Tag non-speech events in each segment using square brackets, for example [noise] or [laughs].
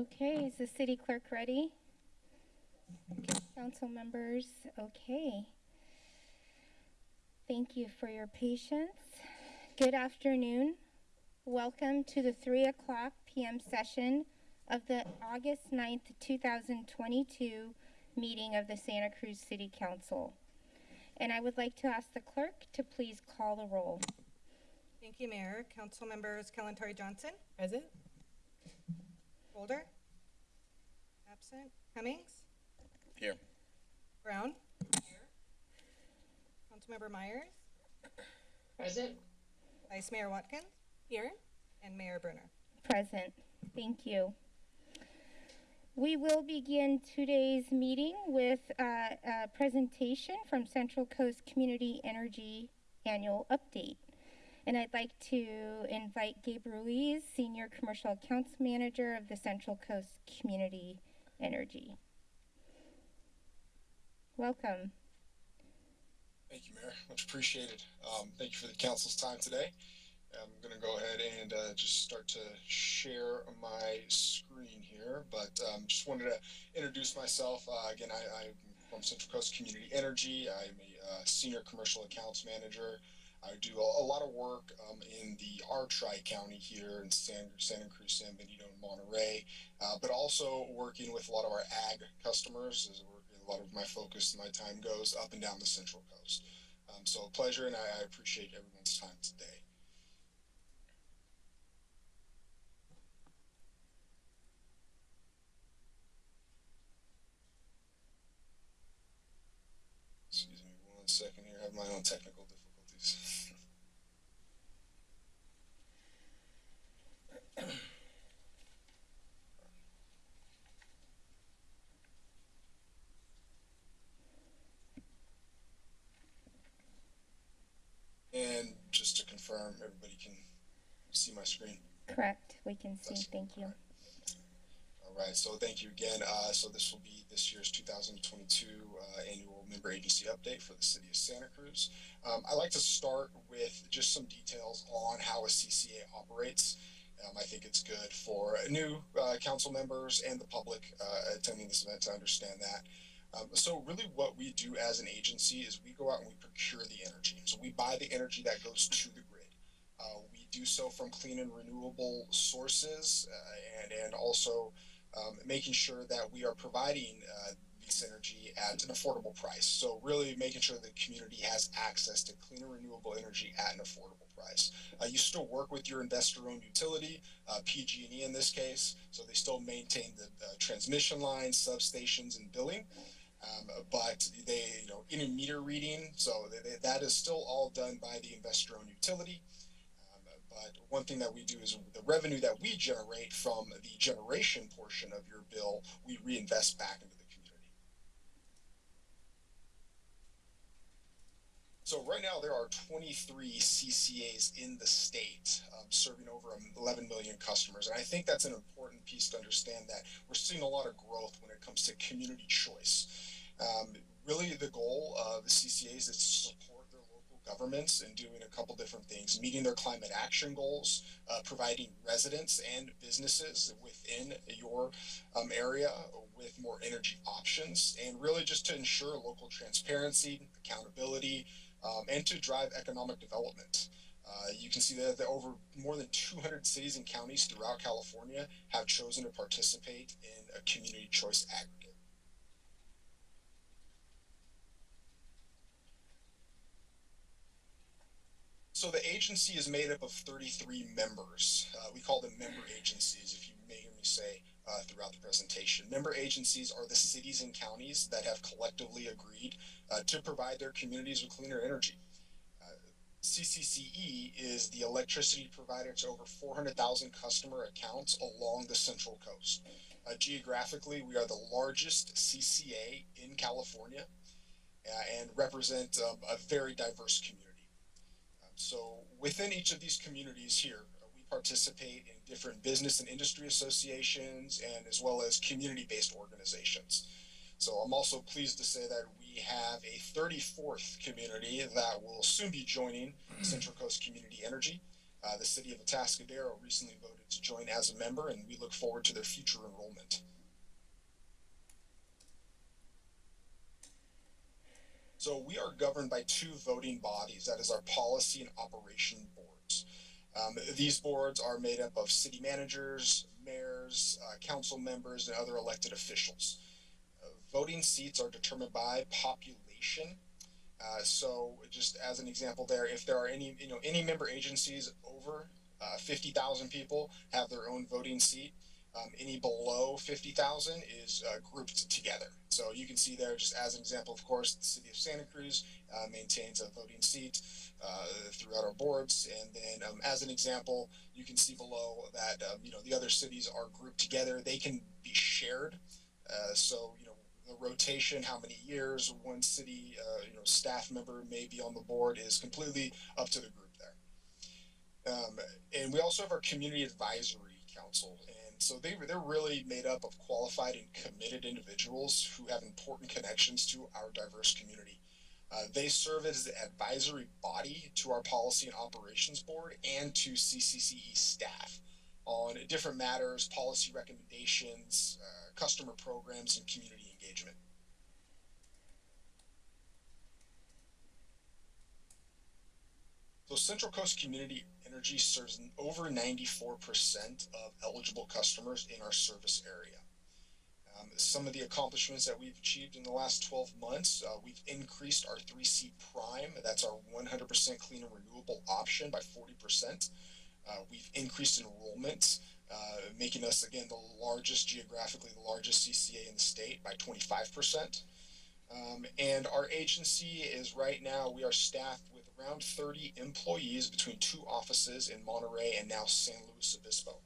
Okay, is the city clerk ready? Council members, okay. Thank you for your patience. Good afternoon. Welcome to the 3 o'clock PM session of the August 9th, 2022 meeting of the Santa Cruz City Council. And I would like to ask the clerk to please call the roll. Thank you, Mayor. Council members Kalantari Johnson, Present? Golder, absent, Cummings, Here. Brown, here. Councilmember Meyers, Present. Vice Mayor Watkins, Here. and Mayor Brunner. Present. Thank you. We will begin today's meeting with uh, a presentation from Central Coast Community Energy Annual Update. And I'd like to invite Gabe Ruiz, Senior Commercial Accounts Manager of the Central Coast Community Energy. Welcome. Thank you, Mayor. Much appreciated. Um, thank you for the council's time today. I'm going to go ahead and uh, just start to share my screen here, but um, just wanted to introduce myself. Uh, again, I, I'm from Central Coast Community Energy. I'm a uh, senior commercial accounts manager. I do a, a lot of work um, in the R Tri County here in San, Santa Cruz, San Benito, and Monterey, uh, but also working with a lot of our ag customers. A lot of my focus and my time goes up and down the Central Coast. Um, so a pleasure, and I, I appreciate everyone's time today. Excuse me one second here. I have my own technical difficulties. and everybody can see my screen. Correct. We can see. Thank you. All right, so thank you again. Uh, so this will be this year's 2022 uh, annual member agency update for the city of Santa Cruz. Um, I'd like to start with just some details on how a CCA operates. Um, I think it's good for new uh, council members and the public uh, attending this event to understand that. Um, so really what we do as an agency is we go out and we procure the energy. So we buy the energy that goes to the. Uh, we do so from clean and renewable sources uh, and, and also um, making sure that we are providing uh, this energy at an affordable price. So really making sure the community has access to clean and renewable energy at an affordable price. Uh, you still work with your investor-owned utility, uh, PG&E in this case, so they still maintain the transmission lines, substations, and billing. Um, but they, you know, in a meter reading, so they, they, that is still all done by the investor-owned utility. One thing that we do is the revenue that we generate from the generation portion of your bill, we reinvest back into the community. So right now there are 23 CCAs in the state um, serving over 11 million customers. And I think that's an important piece to understand that we're seeing a lot of growth when it comes to community choice. Um, really the goal of the CCAs is to support governments and doing a couple different things, meeting their climate action goals, uh, providing residents and businesses within your um, area with more energy options, and really just to ensure local transparency, accountability, um, and to drive economic development. Uh, you can see that, that over more than 200 cities and counties throughout California have chosen to participate in a community choice aggregate. So the agency is made up of 33 members. Uh, we call them member agencies, if you may hear me say uh, throughout the presentation. Member agencies are the cities and counties that have collectively agreed uh, to provide their communities with cleaner energy. Uh, CCCE is the electricity provider to over 400,000 customer accounts along the Central Coast. Uh, geographically, we are the largest CCA in California uh, and represent um, a very diverse community. So within each of these communities here, uh, we participate in different business and industry associations and as well as community-based organizations. So I'm also pleased to say that we have a 34th community that will soon be joining Central Coast Community Energy. Uh, the city of Atascadero recently voted to join as a member, and we look forward to their future enrollment. So we are governed by two voting bodies. That is our policy and operation boards. Um, these boards are made up of city managers, mayors, uh, council members, and other elected officials. Uh, voting seats are determined by population. Uh, so just as an example there, if there are any, you know, any member agencies over uh, 50,000 people have their own voting seat. Um, any below 50,000 is uh, grouped together. So you can see there, just as an example, of course, the city of Santa Cruz uh, maintains a voting seat uh, throughout our boards. And then, um, as an example, you can see below that um, you know the other cities are grouped together. They can be shared. Uh, so you know the rotation, how many years one city uh, you know staff member may be on the board is completely up to the group there. Um, and we also have our community advisory council, so they they're really made up of qualified and committed individuals who have important connections to our diverse community. Uh, they serve as the advisory body to our policy and operations board and to CCCE staff on different matters, policy recommendations, uh, customer programs, and community engagement. So Central Coast Community Energy serves over 94% of eligible customers in our service area. Um, some of the accomplishments that we've achieved in the last 12 months, uh, we've increased our 3C Prime, that's our 100% clean and renewable option by 40%. Uh, we've increased enrollment, uh, making us again the largest, geographically the largest CCA in the state by 25%. Um, and our agency is right now, we are staffed around 30 employees between two offices in Monterey and now San Luis Obispo.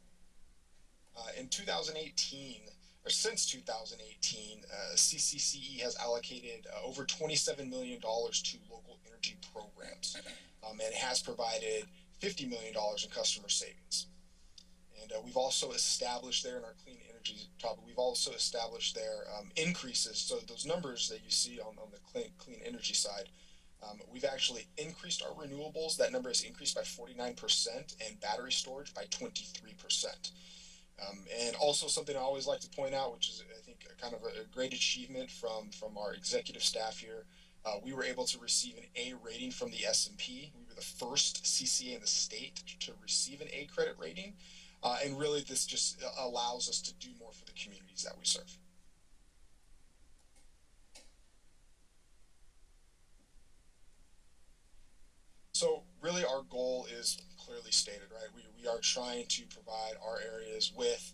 Uh, in 2018, or since 2018, uh, CCCE has allocated uh, over $27 million to local energy programs um, and has provided $50 million in customer savings. And uh, we've also established there in our clean energy topic, we've also established there um, increases. So those numbers that you see on, on the clean, clean energy side, um, we've actually increased our renewables. That number has increased by 49% and battery storage by 23%. Um, and also something I always like to point out, which is I think kind of a, a great achievement from from our executive staff here, uh, we were able to receive an A rating from the S&P. We were the first CCA in the state to receive an A credit rating, uh, and really this just allows us to do more for the communities that we serve. So really, our goal is clearly stated, right? We, we are trying to provide our areas with,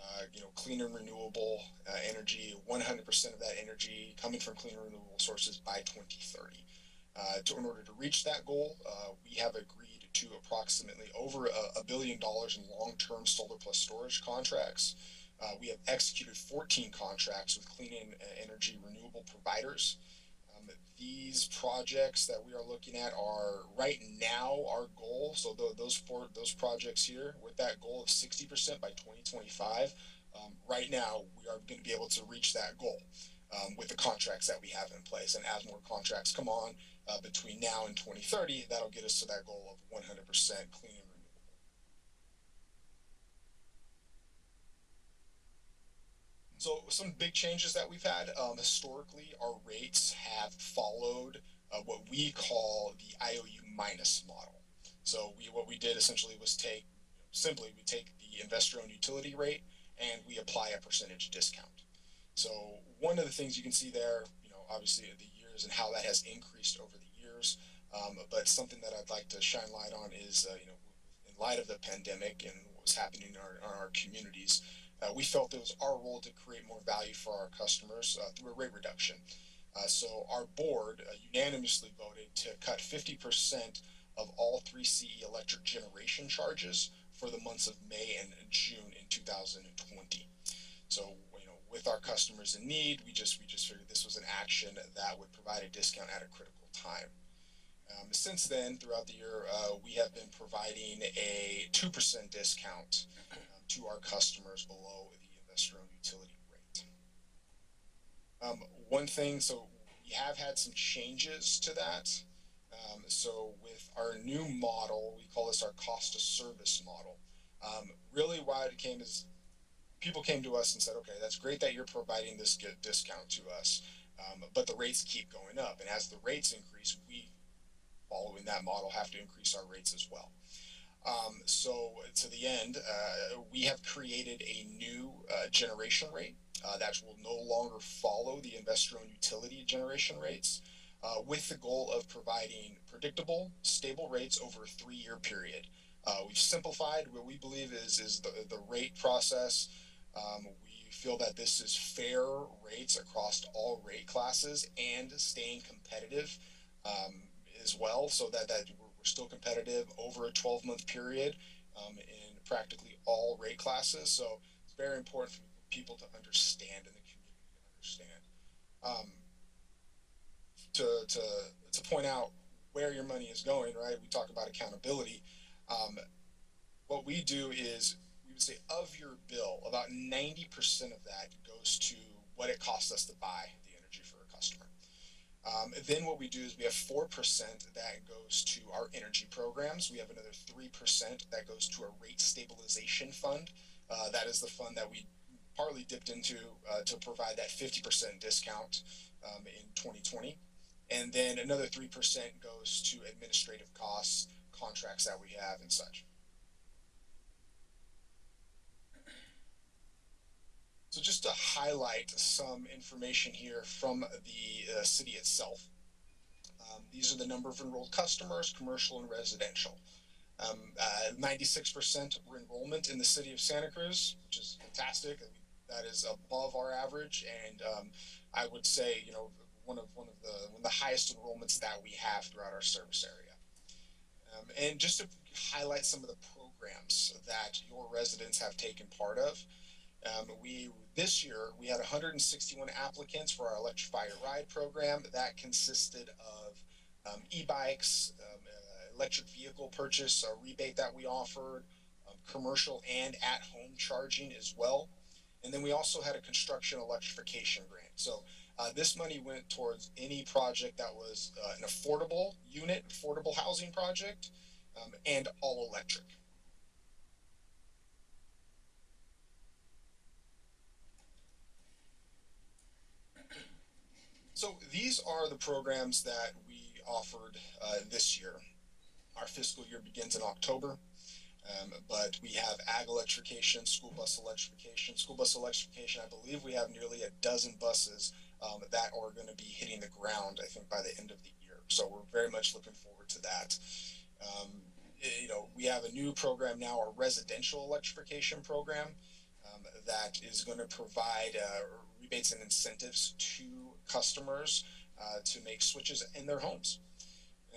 uh, you know, clean and renewable uh, energy, 100% of that energy coming from clean and renewable sources by 2030. Uh, to, in order to reach that goal, uh, we have agreed to approximately over a, a billion dollars in long-term solar plus storage contracts. Uh, we have executed 14 contracts with clean energy renewable providers these projects that we are looking at are right now our goal. So those four, those projects here with that goal of 60% by 2025, um, right now we are going to be able to reach that goal um, with the contracts that we have in place. And as more contracts come on uh, between now and 2030, that'll get us to that goal of 100% clean and So some big changes that we've had. Um, historically, our rates have followed uh, what we call the IOU minus model. So we what we did essentially was take simply we take the investor-owned utility rate and we apply a percentage discount. So one of the things you can see there, you know, obviously the years and how that has increased over the years. Um, but something that I'd like to shine light on is, uh, you know, in light of the pandemic and what was happening in our, in our communities, uh, we felt it was our role to create more value for our customers uh, through a rate reduction. Uh, so our board uh, unanimously voted to cut 50% of all 3CE electric generation charges for the months of May and June in 2020. So you know, with our customers in need, we just we just figured this was an action that would provide a discount at a critical time. Um, since then, throughout the year, uh, we have been providing a 2% discount to our customers below the investor-owned utility rate. Um, one thing, so we have had some changes to that. Um, so with our new model, we call this our cost of service model. Um, really, why it came is people came to us and said, okay, that's great that you're providing this good discount to us, um, but the rates keep going up, and as the rates increase, we, following that model, have to increase our rates as well. Um, so to the end, uh, we have created a new uh, generation rate uh, that will no longer follow the investor-owned utility generation rates, uh, with the goal of providing predictable, stable rates over a three-year period. Uh, we've simplified what we believe is is the, the rate process. Um, we feel that this is fair rates across all rate classes and staying competitive um, as well, so that that we're still competitive over a 12 month period um, in practically all rate classes. So it's very important for people to understand and the community to understand. Um, to, to, to point out where your money is going, right? We talk about accountability. Um, what we do is we would say of your bill, about 90% of that goes to what it costs us to buy Um, then what we do is we have 4% that goes to our energy programs. We have another 3% that goes to a rate stabilization fund. Uh, that is the fund that we partly dipped into uh, to provide that 50% discount um, in 2020. And then another 3% goes to administrative costs, contracts that we have, and such. So just to highlight some information here from the uh, city itself. Um, these are the number of enrolled customers, commercial and residential. Um, uh, 96% enrollment in the city of Santa Cruz, which is fantastic. That is above our average, and um, I would say, you know, one of one of the one of the highest enrollments that we have throughout our service area. Um, and just to highlight some of the programs that your residents have taken part of. Um, we this year we had 161 applicants for our Electrify Your Ride program. That consisted of um, e-bikes, um, uh, electric vehicle purchase, a rebate that we offered, um, commercial and at-home charging as well. And then we also had a construction electrification grant. So uh, this money went towards any project that was uh, an affordable unit, affordable housing project, um, and all electric. So these are the programs that we offered uh, this year. Our fiscal year begins in October, um, but we have ag electrification, school bus electrification. School bus electrification, I believe we have nearly a dozen buses um, that are going to be hitting the ground, I think, by the end of the year. So we're very much looking forward to that. Um, you know, we have a new program now, our residential electrification program, um, that is going to provide uh, rebates and incentives to customers uh, to make switches in their homes.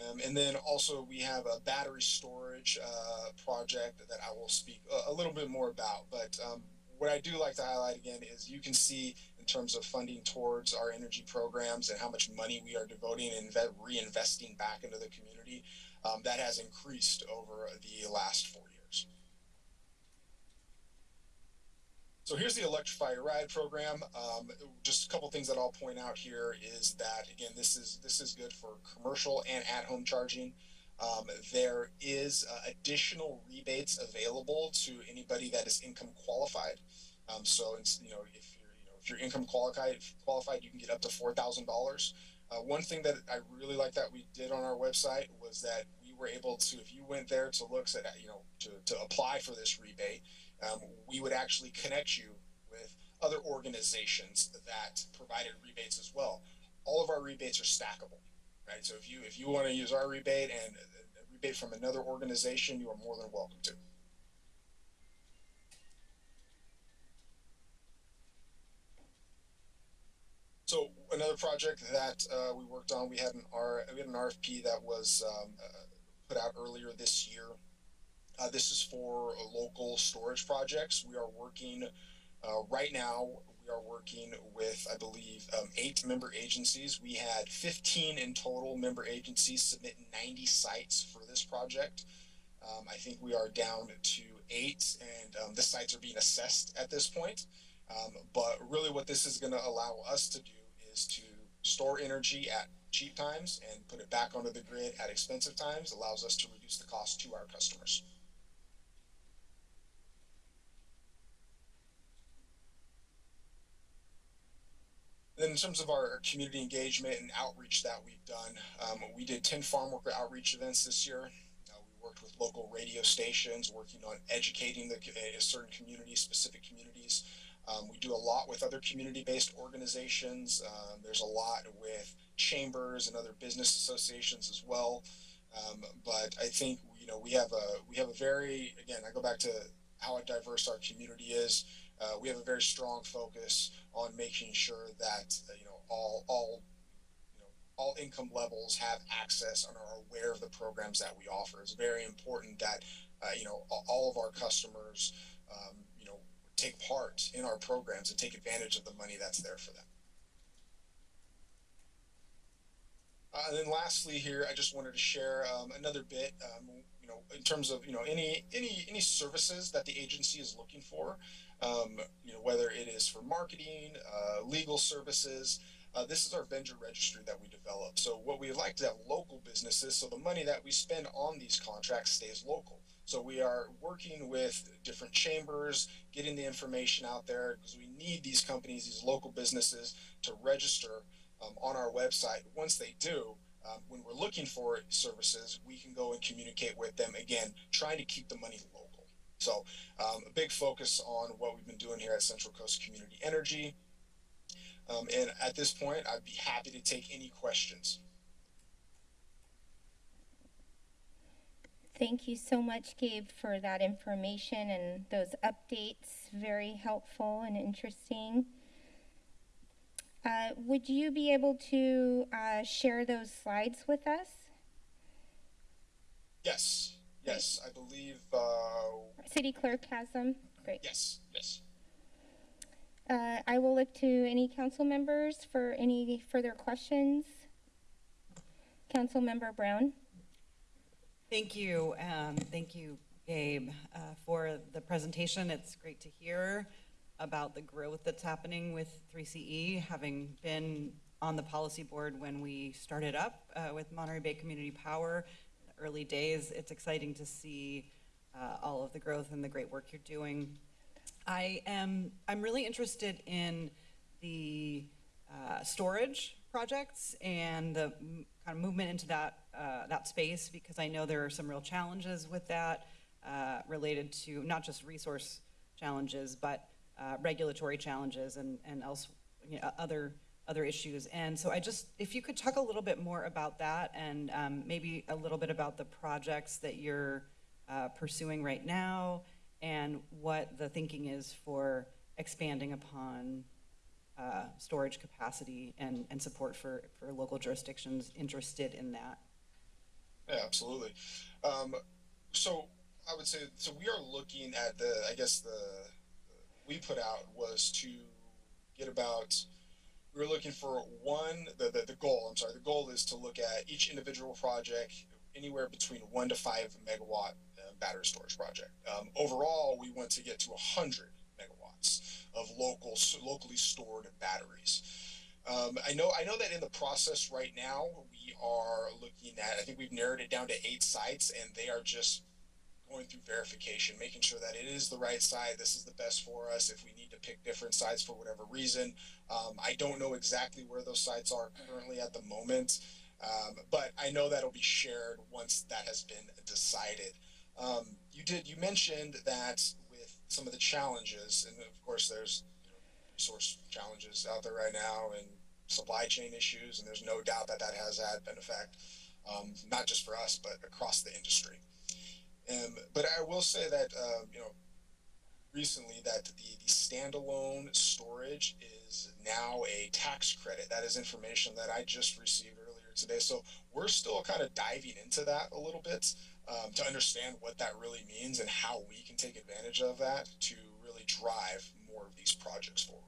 Um, and then also we have a battery storage uh, project that I will speak a, little bit more about. But um, what I do like to highlight again is you can see in terms of funding towards our energy programs and how much money we are devoting and reinvesting back into the community, um, that has increased over the last four years. So here's the Electrify Your Ride program. Um, just a couple things that I'll point out here is that again, this is this is good for commercial and at-home charging. Um, there is uh, additional rebates available to anybody that is income qualified. Um, so you know if you're you know if you're income qualified, qualified, you can get up to four thousand uh, dollars. One thing that I really like that we did on our website was that we were able to, if you went there to look at you know to to apply for this rebate um, we would actually connect you with other organizations that provided rebates as well. All of our rebates are stackable, right? So if you if you want to use our rebate and a rebate from another organization, you are more than welcome to. So another project that uh, we worked on, we had an R, we had an RFP that was um, uh, put out earlier this year uh, this is for local storage projects. We are working uh, right now. We are working with, I believe, um, eight member agencies. We had 15 in total member agencies submit 90 sites for this project. Um, I think we are down to eight, and um, the sites are being assessed at this point. Um, but really, what this is going to allow us to do is to store energy at cheap times and put it back onto the grid at expensive times allows us to reduce the cost to our customers. Then in terms of our community engagement and outreach that we've done, um, we did 10 farm worker outreach events this year. Uh, we worked with local radio stations, working on educating the uh, certain communities, specific communities. Um, we do a lot with other community-based organizations. Um, there's a lot with chambers and other business associations as well. Um, but I think you know we have a we have a very again I go back to how diverse our community is. Uh, we have a very strong focus on making sure that uh, you know all all you know all income levels have access and are aware of the programs that we offer. It's very important that uh, you know all of our customers um, you know take part in our programs and take advantage of the money that's there for them. Uh, and then lastly here, I just wanted to share um, another bit, um, you know, in terms of, you know, any, any, any services that the agency is looking for, um, you know, whether it is for marketing, uh, legal services, uh, this is our vendor registry that we develop. So what we like to have local businesses, so the money that we spend on these contracts stays local. So we are working with different chambers, getting the information out there because we need these companies, these local businesses to register um, on our website. Once they do, um, when we're looking for services, we can go and communicate with them again, trying to keep the money local. So, um, a big focus on what we've been doing here at Central Coast Community Energy. Um, and at this point, I'd be happy to take any questions. Thank you so much, Gabe, for that information and those updates. Very helpful and interesting. Uh, would you be able to uh, share those slides with us? Yes, yes, I believe. Uh, City clerk has them. Great. yes, yes. Uh, I will look to any council members for any further questions. Council Member Brown. Thank you. Um, thank you, Gabe, uh, for the presentation. It's great to hear about the growth that's happening with 3CE, having been on the policy board when we started up uh, with Monterey Bay Community Power. Early days, it's exciting to see uh, all of the growth and the great work you're doing. I am I'm really interested in the uh, storage projects and the kind of movement into that uh, that space because I know there are some real challenges with that uh, related to not just resource challenges but uh, regulatory challenges and and else you know, other other issues. And so I just if you could talk a little bit more about that and um, maybe a little bit about the projects that you're uh, pursuing right now and what the thinking is for expanding upon uh, storage capacity and, and support for, for local jurisdictions interested in that. Yeah, absolutely. Um, so I would say so. We are looking at the. I guess the, the we put out was to get about. We were looking for one. The, the the goal. I'm sorry. The goal is to look at each individual project anywhere between one to five megawatt uh, battery storage project. Um, overall, we want to get to hundred megawatts of local locally stored batteries. Um, I know I know that in the process right now we are looking at I think we've narrowed it down to eight sites and they are just going through verification, making sure that it is the right site. This is the best for us. If we need to pick different sites for whatever reason, um, I don't know exactly where those sites are currently at the moment, um, but I know that'll be shared once that has been decided. Um, you did you mentioned that with some of the challenges, and of course there's know, resource challenges out there right now and supply chain issues, and there's no doubt that that has had an effect, um, not just for us, but across the industry. Um, but I will say that um, you know recently that the, the standalone storage is now a tax credit. That is information that I just received earlier today. So we're still kind of diving into that a little bit um, to understand what that really means and how we can take advantage of that to really drive more of these projects forward.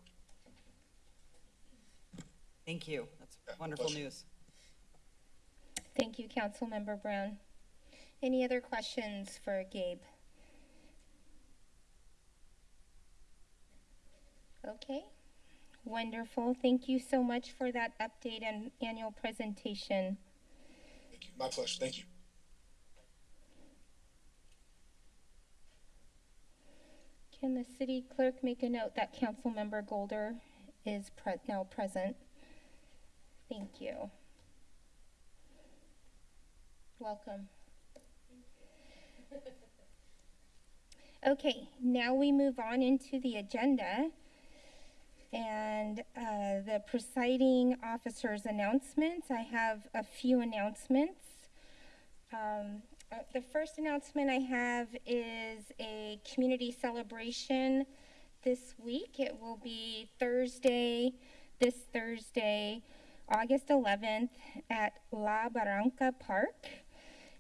Thank you. That's Yeah, wonderful pleasure. news. Thank you, Council Member Brown. Any other questions for Gabe? Okay. Wonderful. Thank you so much for that update and annual presentation. Thank you. My pleasure. Thank you. Can the city clerk make a note that Councilmember Golder is pre- now present? Thank you. Welcome. [laughs] Okay, now we move on into the agenda. And uh, the presiding officer's announcements. I have a few announcements. Um, uh, the first announcement I have is a community celebration this week. It will be Thursday, this Thursday, August 11th at La Barranca Park,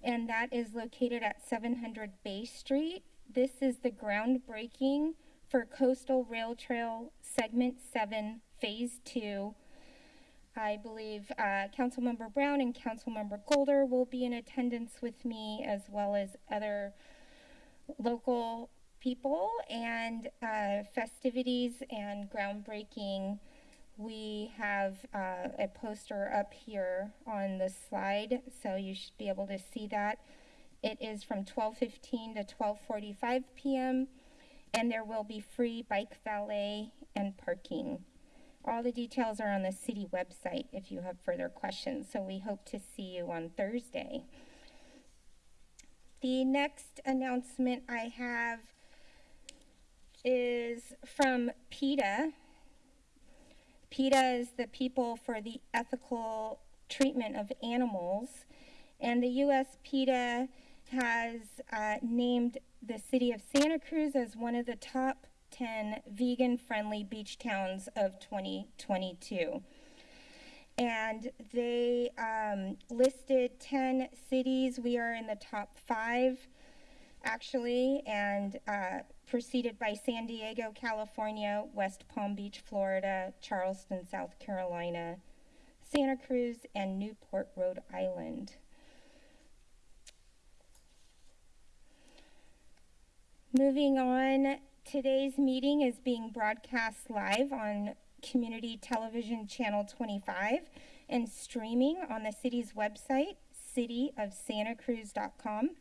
and that is located at 700 Bay Street. This is the groundbreaking for Coastal Rail Trail Segment 7, Phase 2. I believe uh, Councilmember Brown and Councilmember Golder will be in attendance with me, as well as other local people and uh, festivities and groundbreaking. We have uh, a poster up here on the slide, so you should be able to see that. It is from 12:15 to 12:45 p.m. and there will be free bike valet and parking. All the details are on the city website if you have further questions. So we hope to see you on Thursday. The next announcement I have is from PETA. PETA is the People for the Ethical Treatment of Animals, and the U.S. PETA has uh, named the city of Santa Cruz as one of the top 10 vegan friendly beach towns of 2022. And they um, listed 10 cities. We are in the top five, actually, and uh, preceded by San Diego, California, West Palm Beach, Florida, Charleston, South Carolina, Santa Cruz, and Newport, Rhode Island. Moving on, today's meeting is being broadcast live on Community Television Channel 25 and streaming on the city's website, cityofsantacruz.com.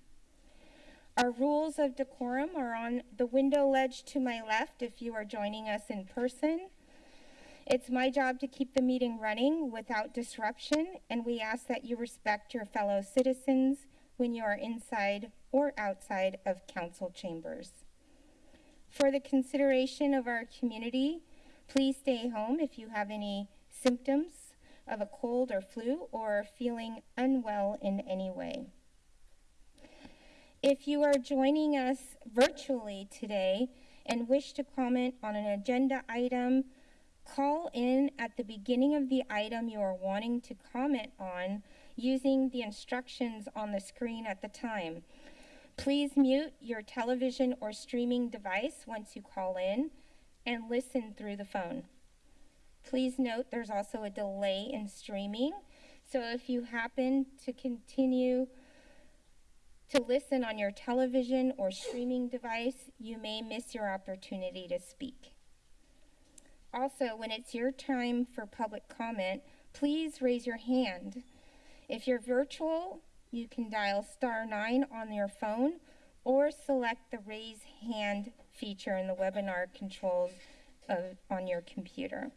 Our rules of decorum are on the window ledge to my left if you are joining us in person. It's my job to keep the meeting running without disruption, and we ask that you respect your fellow citizens when you are inside or outside of council chambers. For the consideration of our community, please stay home if you have any symptoms of a cold or flu or feeling unwell in any way. If you are joining us virtually today and wish to comment on an agenda item, call in at the beginning of the item you are wanting to comment on using the instructions on the screen at the time. Please mute your television or streaming device once you call in and listen through the phone. Please note there's also a delay in streaming, so if you happen to continue to listen on your television or streaming device, you may miss your opportunity to speak. Also, when it's your time for public comment, please raise your hand. If you're virtual, you can dial star nine on your phone or select the raise hand feature in the webinar controls of, on your computer.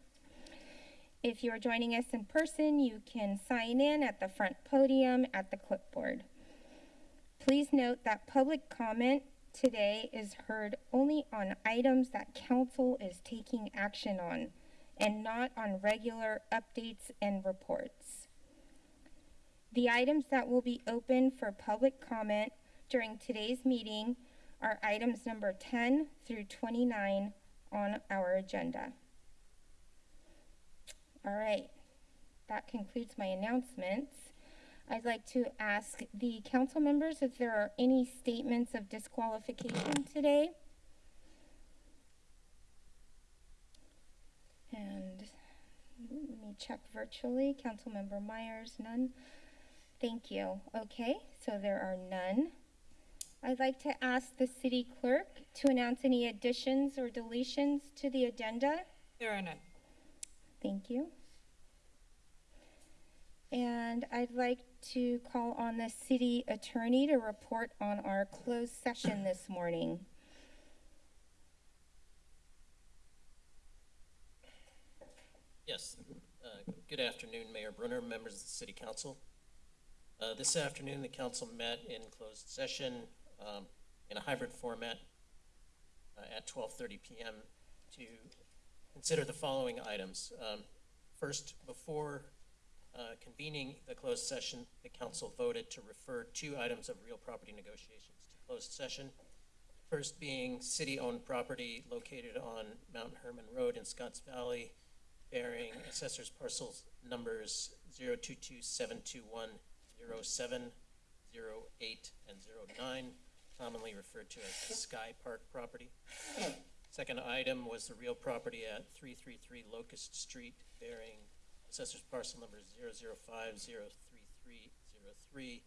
If you are joining us in person, you can sign in at the front podium at the clipboard. Please note that public comment today is heard only on items that council is taking action on and not on regular updates and reports. The items that will be open for public comment during today's meeting are items number 10 through 29 on our agenda. All right, that concludes my announcements. I'd like to ask the council members if there are any statements of disqualification today. And let me check virtually. Councilmember Meyers, none. Thank you. Okay, so there are none. I'd like to ask the city clerk to announce any additions or deletions to the agenda. There are none. Thank you. And I'd like to call on the city attorney to report on our closed session this morning. Yes, uh, good afternoon, Mayor Brunner, members of the city council. Uh, This afternoon, the council met in closed session um, in a hybrid format uh, at 12:30 PM to consider the following items. Um, First, before uh, convening the closed session, the council voted to refer two items of real property negotiations to closed session. First being city-owned property located on Mount Hermon Road in Scotts Valley, bearing assessors parcels numbers 022-721-07, 08, and 09, commonly referred to as the Sky Park property. Second item was the real property at 333 Locust Street, bearing assessors parcel number 005-03303.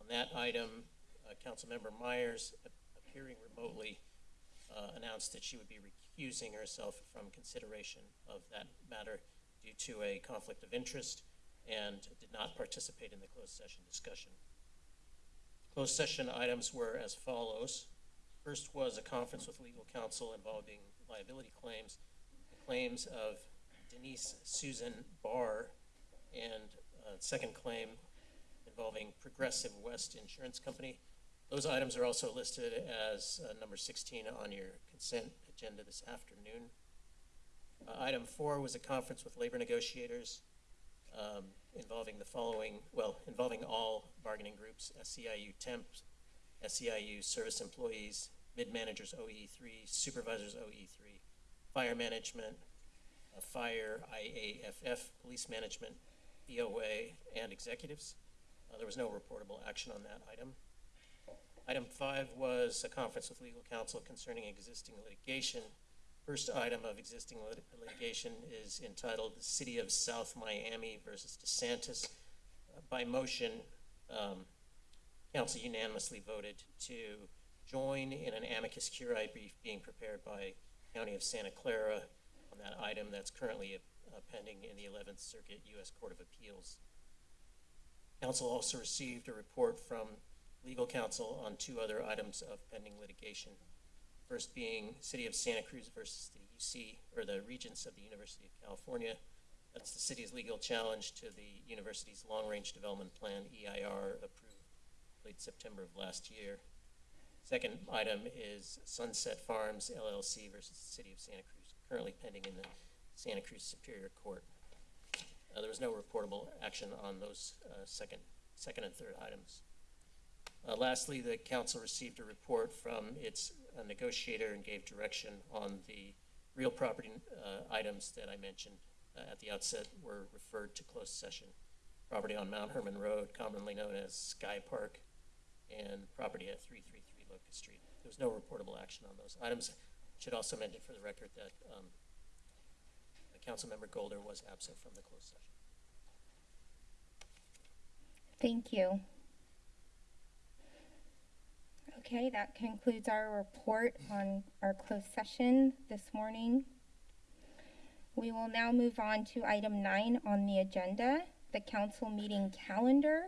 On that item, uh, Councilmember Meyers, appearing remotely, uh, announced that she would be recusing herself from consideration of that matter due to a conflict of interest and did not participate in the closed session discussion. Closed session items were as follows. First was a conference with legal counsel involving liability claims, claims of Denise Susan Barr, and uh, second claim involving Progressive West Insurance Company. Those items are also listed as uh, number 16 on your consent agenda this afternoon. Uh, Item four was a conference with labor negotiators um, involving the following, well, involving all bargaining groups, SEIU temps, SEIU service employees, mid-managers OE3, supervisors OE3, fire management, uh, fire, IAFF, police management, BOA, and executives. Uh, There was no reportable action on that item. Item five was a conference with legal counsel concerning existing litigation. First item of existing lit- litigation is entitled "The City of South Miami versus DeSantis." Uh, By motion, um, council unanimously voted to join in an amicus curiae brief being prepared by County of Santa Clara on that item that's currently uh, pending in the Eleventh Circuit U.S. Court of Appeals. Council also received a report from legal counsel on two other items of pending litigation. First being City of Santa Cruz versus the UC, or the Regents of the University of California. That's the city's legal challenge to the university's long-range development plan, EIR, approved late September of last year. Second item is Sunset Farms LLC versus the City of Santa Cruz, currently pending in the Santa Cruz Superior Court. Uh, there was no reportable action on those, uh, second, second and third items. Uh, lastly, the council received a report from its uh, negotiator and gave direction on the real property, uh, items that I mentioned uh, at the outset were referred to closed session. Property on Mount Hermon Road, commonly known as Sky Park, and property at three three three Locust Street. There was no reportable action on those items. Should also mention for the record that, um, Councilmember Golder was absent from the closed session. Thank you. Okay, that concludes our report on our closed session this morning. We will now move on to item nine on the agenda, the council meeting calendar.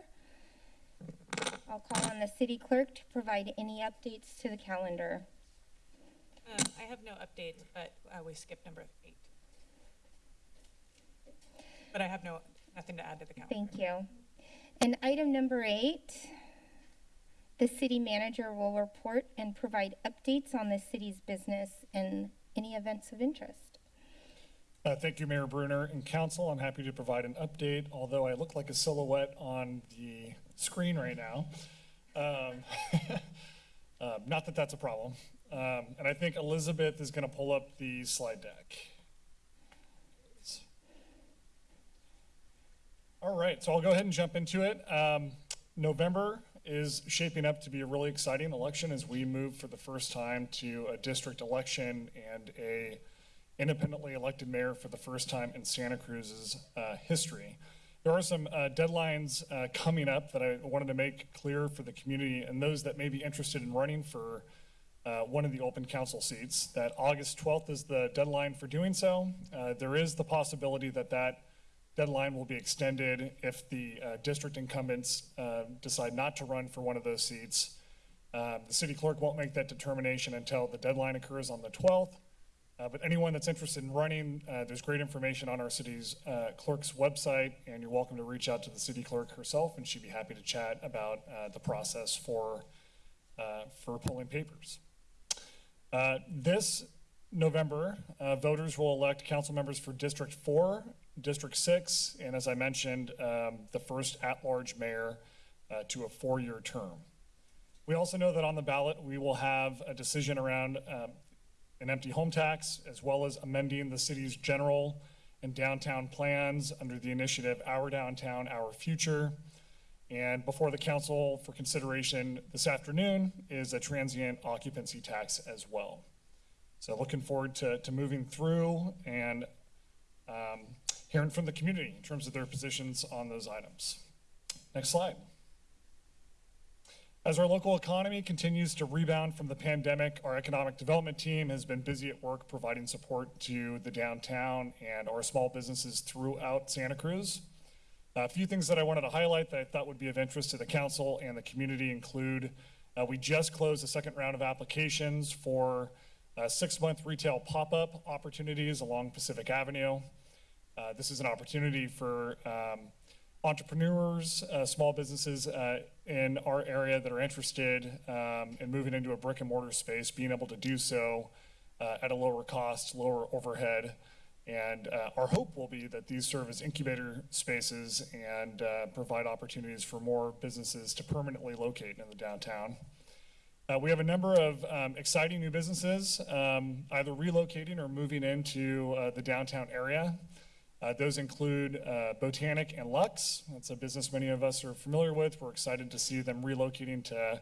I'll call on the city clerk to provide any updates to the calendar. Um, I have no updates, but uh, we skipped number eight. But I have no, nothing to add to the calendar. Thank you. And item number eight, the city manager will report and provide updates on the city's business and any events of interest. Uh, Thank you, Mayor Brunner and council. I'm happy to provide an update, although I look like a silhouette on the screen right now. Um, [laughs] uh, Not that that's a problem. Um, And I think Elizabeth is going to pull up the slide deck. All right, so I'll go ahead and jump into it. Um, November is shaping up to be a really exciting election as we move for the first time to a district election and a independently elected mayor for the first time in Santa Cruz's uh, history. There are some uh, deadlines uh, coming up that I wanted to make clear for the community and those that may be interested in running for uh, one of the open council seats, that August 12th is the deadline for doing so. Uh, There is the possibility that that deadline will be extended if the uh, district incumbents uh, decide not to run for one of those seats. Um, The city clerk won't make that determination until the deadline occurs on the 12th. Uh, But anyone that's interested in running, uh, there's great information on our city's uh, clerk's website, and you're welcome to reach out to the city clerk herself, and she'd be happy to chat about uh, the process for, for pulling papers. This November, voters will elect council members for District 4, District 6, and as I mentioned, um, the first at-large mayor uh, to a four-year term. We also know that on the ballot, we will have a decision around um, an empty home tax, as well as amending the city's general and downtown plans under the initiative Our Downtown, Our Future. And before the council for consideration this afternoon is a transient occupancy tax as well. So looking forward to, to moving through and um, hearing from the community in terms of their positions on those items. Next slide. As our local economy continues to rebound from the pandemic, our economic development team has been busy at work providing support to the downtown and our small businesses throughout Santa Cruz. A few things that I wanted to highlight that I thought would be of interest to the council and the community include, uh, we just closed the second round of applications for uh, six-month retail pop-up opportunities along Pacific Avenue. Uh, This is an opportunity for um, entrepreneurs, uh, small businesses uh, in our area that are interested um, in moving into a brick and mortar space, being able to do so uh, at a lower cost, lower overhead. And our hope will be that these serve as incubator spaces and provide opportunities for more businesses to permanently locate in the downtown. Uh, we have a number of um, exciting new businesses, um, either relocating or moving into uh, the downtown area. Uh, those include uh, Botanic and Lux. That's a business many of us are familiar with. We're excited to see them relocating to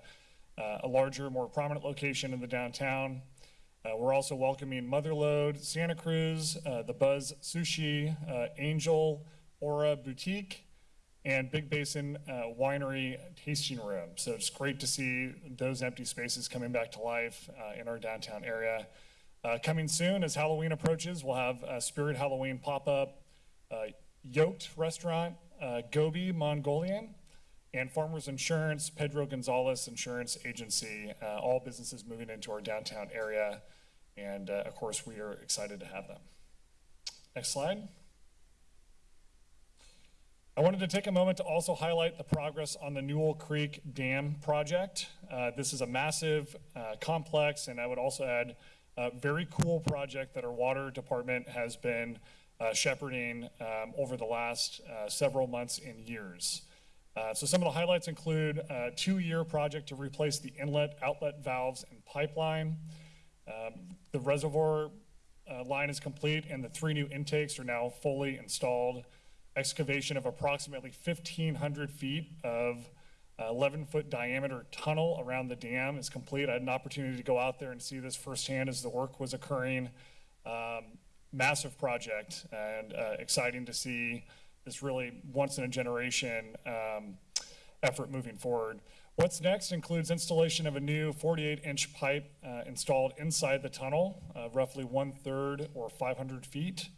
uh, a larger, more prominent location in the downtown. Uh, we're also welcoming Motherlode, Santa Cruz, uh, the Buzz Sushi, uh, Angel, Aura Boutique, and Big Basin Winery Tasting Room. So it's great to see those empty spaces coming back to life in our downtown area. Coming soon, as Halloween approaches, we'll have a Spirit Halloween pop-up, Yoked Restaurant, uh, Gobi Mongolian, and Farmers Insurance, Pedro Gonzalez Insurance Agency, uh, all businesses moving into our downtown area. And uh, of course, we are excited to have them. Next slide. I wanted to take a moment to also highlight the progress on the Newell Creek Dam project. Uh, This is a massive, uh, complex, and I would also add, a very cool project that our water department has been uh, shepherding um, over the last uh, several months and years. Uh, So some of the highlights include a two-year project to replace the inlet, outlet valves and pipeline. Um, The reservoir uh, line is complete and the three new intakes are now fully installed. Excavation of approximately 1,500 feet of 11-foot diameter tunnel around the dam is complete. I had an opportunity to go out there and see this firsthand as the work was occurring. Um, Massive project and uh, exciting to see this really once-in-a-generation um, effort moving forward. What's next includes installation of a new 48-inch pipe uh, installed inside the tunnel, uh, roughly one-third or 500 feet.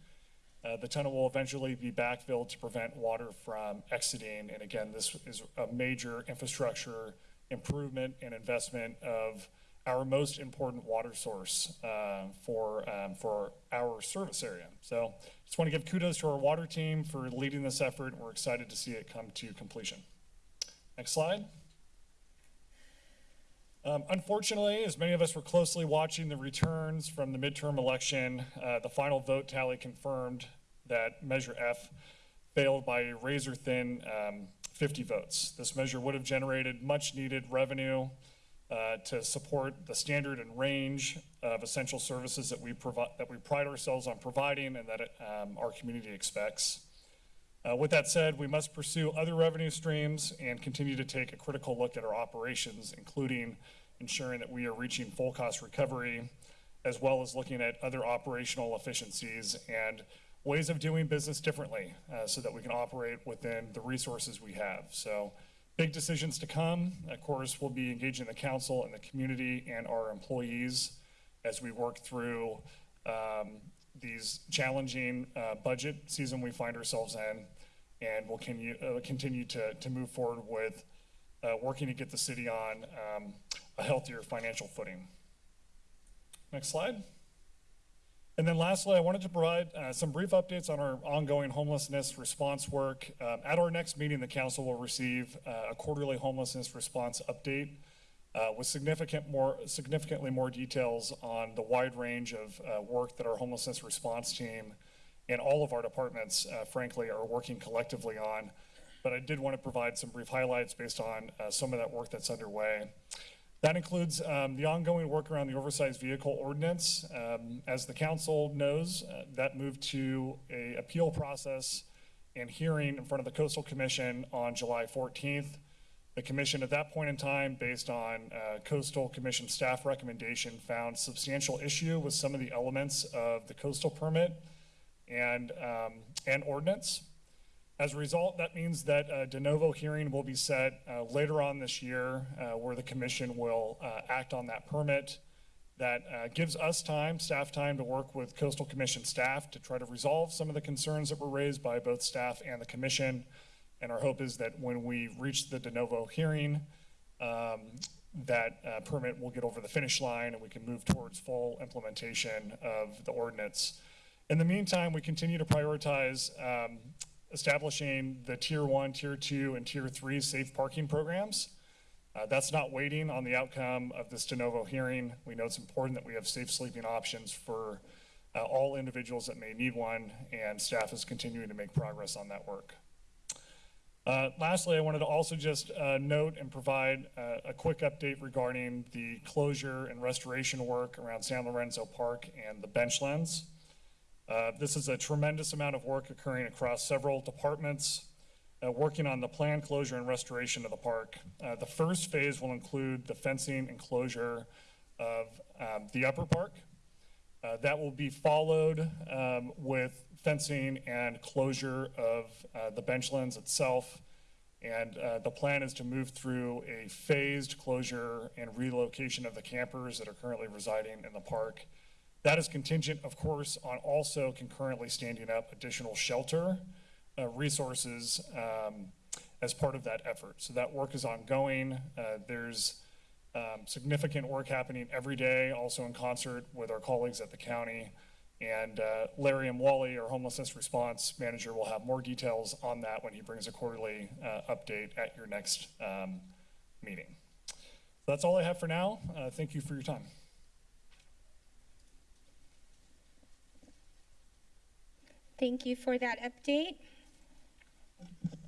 Uh, The tunnel will eventually be backfilled to prevent water from exiting. And again, this is a major infrastructure improvement and investment of our most important water source uh, for, um, for our service area. So just want to give kudos to our water team for leading this effort. We're excited to see it come to completion. Next slide. Um, Unfortunately, as many of us were closely watching the returns from the midterm election, uh, the final vote tally confirmed that Measure F failed by a razor-thin um, 50 votes. This measure would have generated much-needed revenue uh, to support the standard and range of essential services that we provide, that we pride ourselves on providing and that um, our community expects. Uh, With that said, we must pursue other revenue streams and continue to take a critical look at our operations, including ensuring that we are reaching full cost recovery, as well as looking at other operational efficiencies and ways of doing business differently uh, so that we can operate within the resources we have. So Big decisions to come. Of course, we'll be engaging the council and the community and our employees as we work through um, these challenging uh, budget season we find ourselves in. And we'll continue, uh, continue to, to move forward with uh, working to get the city on um, a healthier financial footing. Next slide. And then lastly, I wanted to provide uh, some brief updates on our ongoing homelessness response work. Um, At our next meeting, the council will receive uh, a quarterly homelessness response update uh, with significant more, significantly more details on the wide range of uh, work that our homelessness response team and all of our departments, uh, frankly, are working collectively on. But I did want to provide some brief highlights based on uh, some of that work that's underway. That includes um, the ongoing work around the oversized vehicle ordinance. Um, As the council knows, uh, that moved to a appeal process and hearing in front of the Coastal Commission on July 14th. The commission at that point in time, based on uh, Coastal Commission staff recommendation, found substantial issue with some of the elements of the coastal permit and, um, and ordinance. As a result, that means that a de novo hearing will be set uh, later on this year uh, where the commission will uh, act on that permit. That uh, gives us time, staff time, to work with Coastal Commission staff to try to resolve some of the concerns that were raised by both staff and the commission. And our hope is that when we reach the de novo hearing, um, that uh, permit will get over the finish line and we can move towards full implementation of the ordinance. In the meantime, we continue to prioritize um, establishing the tier one, tier two, and tier three safe parking programs. Uh, that's not waiting on the outcome of this de novo hearing. We know it's important that we have safe sleeping options for uh, all individuals that may need one, and staff is continuing to make progress on that work. Uh, lastly, I wanted to also just uh, note and provide uh, a quick update regarding the closure and restoration work around San Lorenzo Park and the bench Benchlands. Uh, This is a tremendous amount of work occurring across several departments, uh, working on the planned closure and restoration of the park. Uh, The first phase will include the fencing and closure of um, the upper park. Uh, That will be followed um, with fencing and closure of uh, the benchlands itself. And uh, the plan is to move through a phased closure and relocation of the campers that are currently residing in the park. That is contingent, of course, on also concurrently standing up additional shelter uh, resources um, as part of that effort. So that work is ongoing. Uh, There's um, significant work happening every day, also in concert with our colleagues at the county. And uh, Larry Imwalle, our homelessness response manager, will have more details on that when he brings a quarterly uh, update at your next um, meeting. That's all I have for now. Uh, Thank you for your time. Thank you for that update.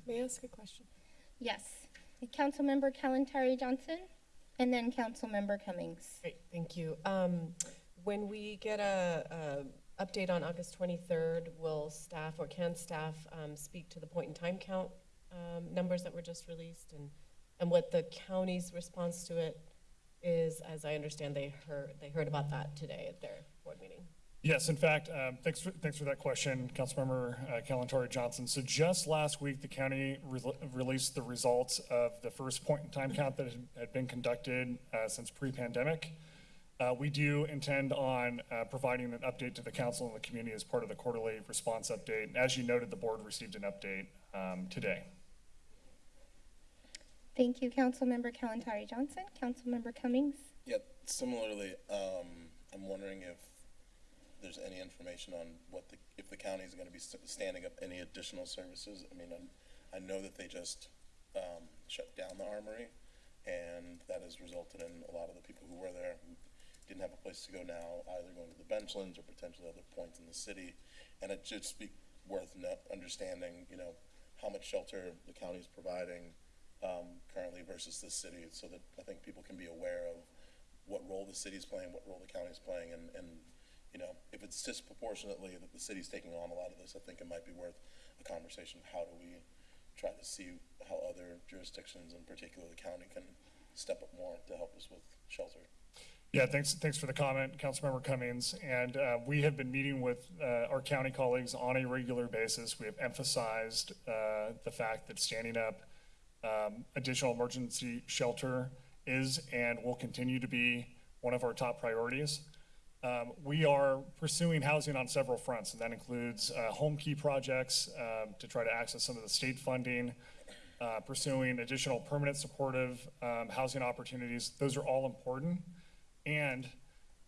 May I ask a question? Yes. Councilmember Kalantari Johnson, and then Councilmember Cummings. Great, thank you. Um, when we get a, a update on August twenty-third, will staff or can staff, um, speak to the point in time count, um, numbers that were just released and, and what the county's response to it is, as I understand, they heard, they heard about that today at their board meeting. Yes, in fact, um, thanks for, thanks for that question, Councilmember uh, Kalantari Johnson. So just last week, the county re- released the results of the first point-in-time count that had- had been conducted uh, since pre-pandemic. Uh, We do intend on uh, providing an update to the council and the community as part of the quarterly response update. And As you noted, the board received an update um, today. Thank you, Councilmember Kalantari Johnson. Councilmember Cummings. Yeah, similarly, um, I'm wondering if there's any information on what the, if the county is gonna be standing up any additional services. I mean, I'm- I know that they just, um, shut down the armory, and that has resulted in a lot of the people who were there who didn't have a place to go now, either going to the benchlands or potentially other points in the city. And it should be worth understanding, you know, how much shelter the county is providing, um, currently versus the city, so that I think people can be aware of what role the city's playing, what role the county's playing, and, and, you know, if it's disproportionately that the city's taking on a lot of this, I think it might be worth a conversation. How do we try to see how other jurisdictions, in particular the county, can step up more to help us with shelter? Yeah, thanks, thanks for the comment, Councilmember Cummings. And uh, we have been meeting with uh, our county colleagues on a regular basis. We have emphasized uh, the fact that standing up Um, additional emergency shelter is and will continue to be one of our top priorities. Um, we are pursuing housing on several fronts, and that includes uh, Homekey projects um, to try to access some of the state funding, uh, pursuing additional permanent supportive um, housing opportunities. Those are all important. And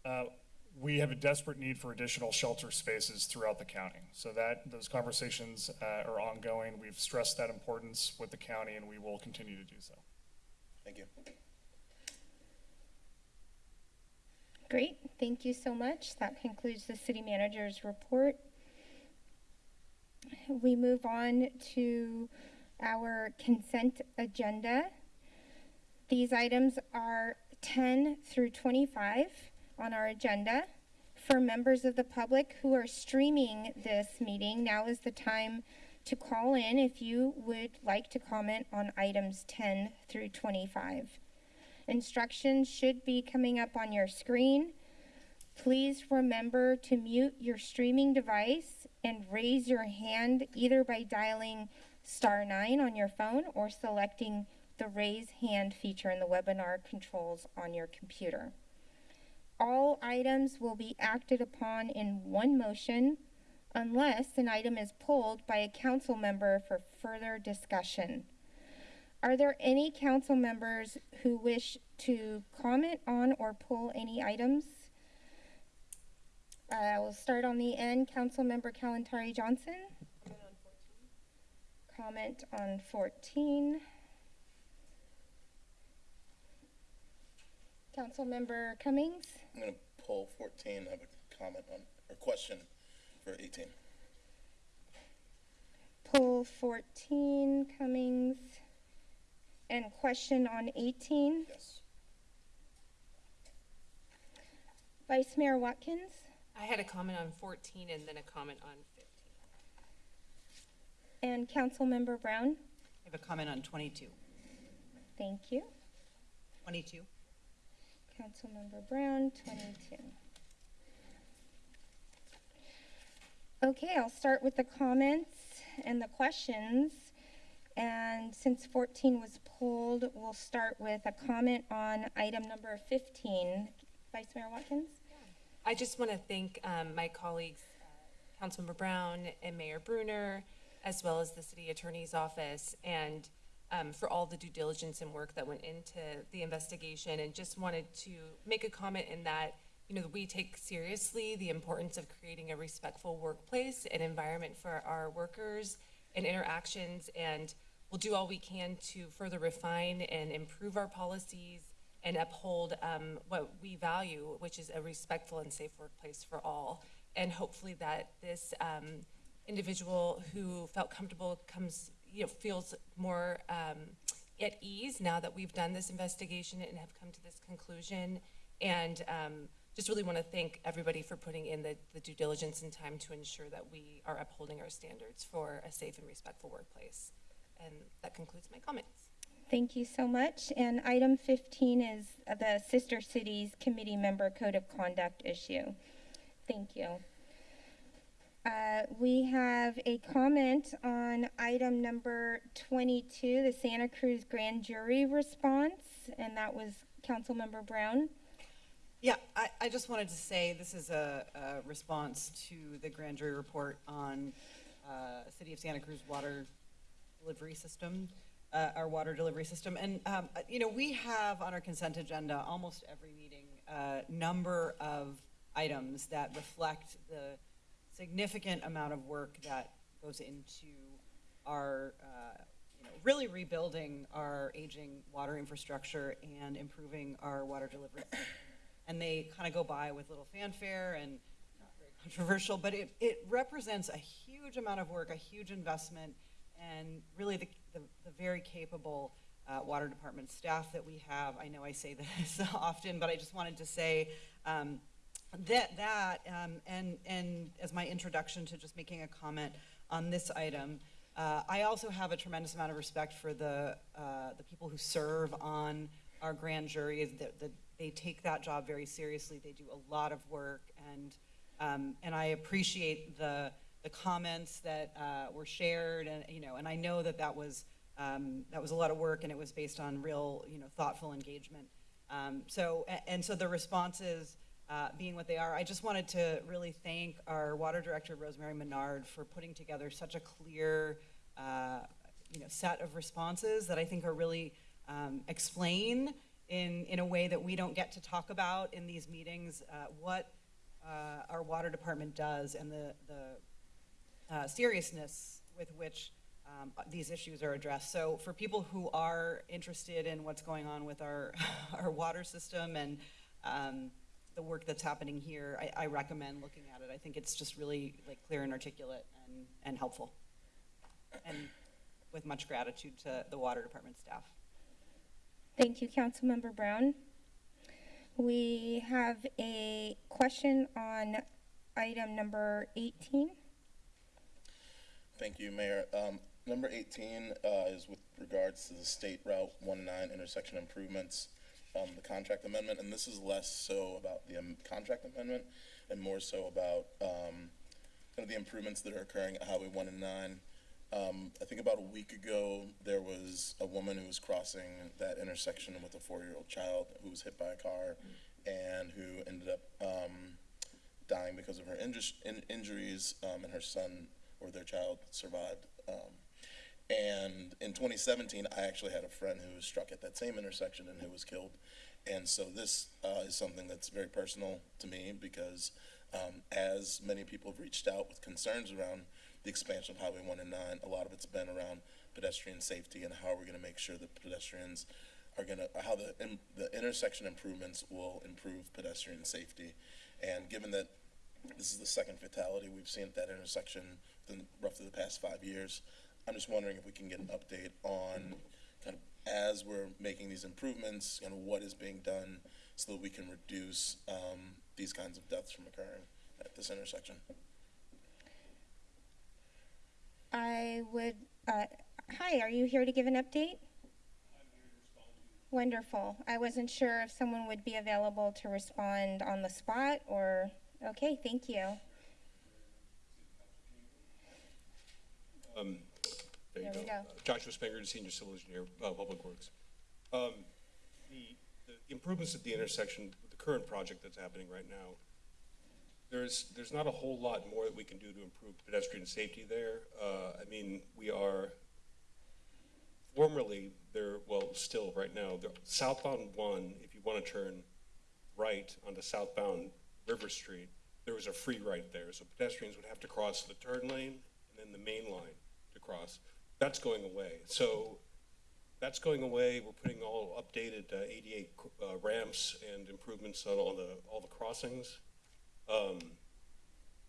uh, we have a desperate need for additional shelter spaces throughout the county. So that, those conversations uh, are ongoing. We've stressed that importance with the county, and we will continue to do so. Thank you. Great, thank you so much. That concludes the city manager's report. We move on to our consent agenda. These items are 10 through 25 on our agenda. For members of the public who are streaming this meeting, now is the time to call in if you would like to comment on items 10 through 25. Instructions should be coming up on your screen. Please remember to mute your streaming device and raise your hand either by dialing star nine on your phone or selecting the raise hand feature in the webinar controls on your computer. All items will be acted upon in one motion unless an item is pulled by a council member for further discussion. Are there any council members who wish to comment on or pull any items? Uh, we'll start on the end. Councilmember Kalantari Johnson. Comment on 14. Councilmember Cummings. I'm gonna pull fourteen, have a comment on, or question for eighteen. Pull 14, Cummings. And question on 18. Yes. Vice Mayor Watkins. I had a comment on 14 and then a comment on 15. And Councilmember Brown. I have a comment on 22. Thank you. 22. Councilmember Brown, 22. Okay, I'll start with the comments and the questions. And since 14 was pulled, we'll start with a comment on item number 15. Vice Mayor Watkins? I just want to thank um, my colleagues, uh, Councilmember Brown and Mayor Brunner, as well as the city attorney's office, and um, for all the due diligence and work that went into the investigation. And just wanted to make a comment in that, you know, we take seriously the importance of creating a respectful workplace and environment for our workers and interactions, and we'll do all we can to further refine and improve our policies and uphold um, what we value, which is a respectful and safe workplace for all. And hopefully that this um, individual who felt comfortable comes, you know, feels more um, at ease now that we've done this investigation and have come to this conclusion. And um, just really want to thank everybody for putting in the, the due diligence and time to ensure that we are upholding our standards for a safe and respectful workplace. And that concludes my comments. Thank you so much. And item 15 is the Sister Cities Committee Member Code of Conduct issue. Thank you. Uh, we have a comment on item number 22, the Santa Cruz Grand Jury response, and that was Councilmember Brown. Yeah, I, I just wanted to say this is a, a response to the grand jury report on uh, City of Santa Cruz water delivery system, uh, our water delivery system. And, um, uh, you know, we have on our consent agenda almost every meeting a number of items that reflect the significant amount of work that goes into our, uh, you know, really rebuilding our aging water infrastructure and improving our water delivery. And they kind of go by with little fanfare and not very controversial, but it, it represents a huge amount of work, a huge investment, and really the, the, the very capable uh, water department staff that we have. I know I say [laughs] this often, but I just wanted to say um, that that um, and and as my introduction to just making a comment on this item. Uh, I also have a tremendous amount of respect for the uh, the people who serve on our grand jury. That they take that job very seriously. They do a lot of work, and um, and I appreciate the the comments that uh, were shared, and you know, and I know that that was um, that was a lot of work and it was based on real, you know, thoughtful engagement. Um, so, and so the responses uh, being what they are, I just wanted to really thank our water director, Rosemary Menard, for putting together such a clear, uh, you know, set of responses that I think are really um, explain in, in a way that we don't get to talk about in these meetings, uh, what uh, our water department does and the, the uh, seriousness with which um, these issues are addressed. So for people who are interested in what's going on with our, [laughs] our water system and um, the work that's happening here, I, I recommend looking at it. I think it's just really like clear and articulate and, and helpful. And with much gratitude to the water department staff. Thank you, Councilmember Brown. We have a question on item number 18. Thank you, Mayor. Um, number eighteen, uh, is with regards to the State Route one nine intersection improvements, um, the contract amendment, and this is less so about the, um, contract amendment and more so about, um, kind of the improvements that are occurring at Highway one and nine. Um, I think about a week ago, there was a woman who was crossing that intersection with a four-year-old child who was hit by a car and who ended up, um, dying because of her in- injuries, um, and her son or their child survived. Um, and in 2017, I actually had a friend who was struck at that same intersection and who was killed. And so this uh, is something that's very personal to me because um, as many people have reached out with concerns around the expansion of Highway 1 and 9, a lot of it's been around pedestrian safety and how we're going to make sure that pedestrians are going to, how the, in, the intersection improvements will improve pedestrian safety. And given that this is the second fatality we've seen at that intersection roughly the past five years. I'm just wondering if we can get an update on kind of as we're making these improvements, of what is being done so that we can reduce um, these kinds of deaths from occurring at this intersection. I would, uh, hi, are you here to give an update? Wonderful. I wasn't sure if someone would be available to respond on the spot or, okay, thank you. Um, There you There we go. go. Uh, Joshua Spenger, Senior Civil Engineer, uh, Public Works. Um, The the improvements at the intersection, with the current project that's happening right now, there's, there's not a whole lot more that we can do to improve pedestrian safety there. Uh, I mean, we are, formerly, there, well, still right now, the southbound one, if you want to turn right onto southbound River Street, there was a free right there, so pedestrians would have to cross the turn lane and then the main line to cross. That's going away. So that's going away. We're putting all updated uh, ADA uh, ramps and improvements on all the, all the crossings. Um,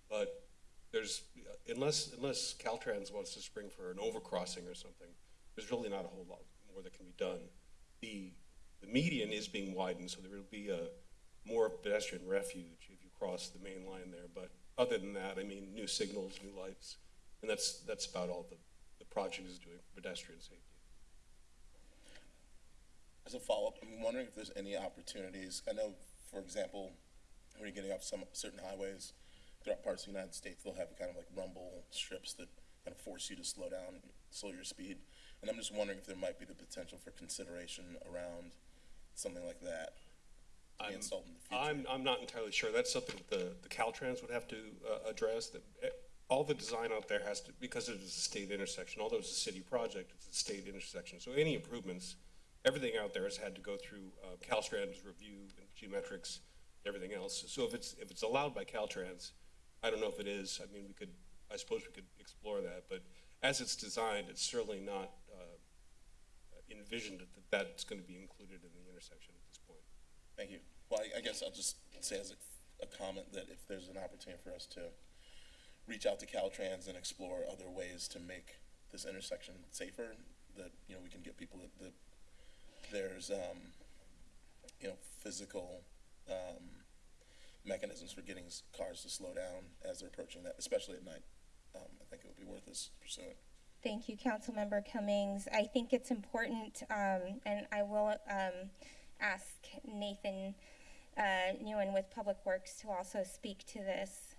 But there's, unless, unless Caltrans wants to spring for an overcrossing or something, there's really not a whole lot more that can be done. The, the median is being widened, so there will be a more pedestrian refuge if you cross the main line there. But other than that, I mean, new signals, new lights, and that's, that's about all the, the project is doing for pedestrian safety. As a follow-up, I'm wondering if there's any opportunities, I know, for example, when you're getting off some certain highways throughout parts of the United States, they'll have kind of like rumble strips that kind of force you to slow down, slow your speed. And I'm just wondering if there might be the potential for consideration around something like that I'm- in the. I'm, I'm not entirely sure. That's something that the, the Caltrans would have to, uh, address, that, eh, all the design out there has to, because it is a state intersection, although it's a city project, it's a state intersection. So any improvements, everything out there has had to go through, uh, Caltrans review and geometrics, everything else. So if it's, if it's allowed by Caltrans, I don't know if it is, I mean, we could, I suppose we could explore that, but as it's designed, it's certainly not, uh, envisioned that that's gonna be included in the intersection at this point. Thank you. Well, I, I guess I'll just say as a, a comment that if there's an opportunity for us to reach out to Caltrans and explore other ways to make this intersection safer, that, you know, we can get people that, that there's, um, you know, physical, um, mechanisms for getting cars to slow down as they're approaching that, especially at night. Um, I think it would be worth us pursuing. Thank you, Councilmember Cummings. I think it's important, um, and I will, um, ask Nathan, uh, Nguyen with Public Works to also speak to this.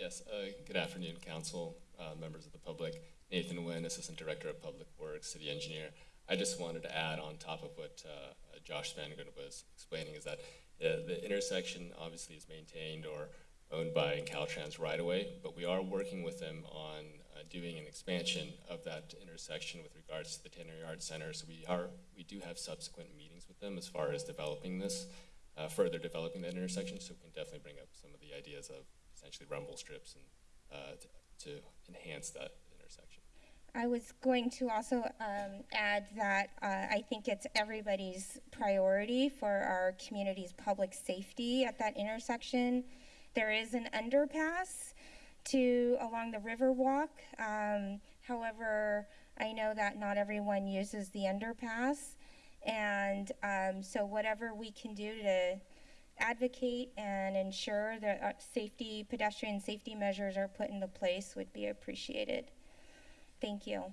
Yes, uh, good afternoon, council, uh, members of the public. Nathan Nguyen, Assistant Director of Public Works, City Engineer. I just wanted to add on top of what uh, Josh Spanagren was explaining is that uh, the intersection obviously is maintained or owned by Caltrans right away, but we are working with them on uh, doing an expansion of that intersection with regards to the Tannery Arts Center. So we are we do have subsequent meetings with them as far as developing this, uh, further developing that intersection. So we can definitely bring up some of the ideas of essentially rumble strips and uh, to, to enhance that intersection. I was going to also um, add that uh, I think it's everybody's priority for our community's public safety at that intersection. There is an underpass to along the Riverwalk. Um, however, I know that not everyone uses the underpass, and um, so whatever we can do to advocate and ensure that uh, safety, pedestrian safety measures are put into place would be appreciated. Thank you.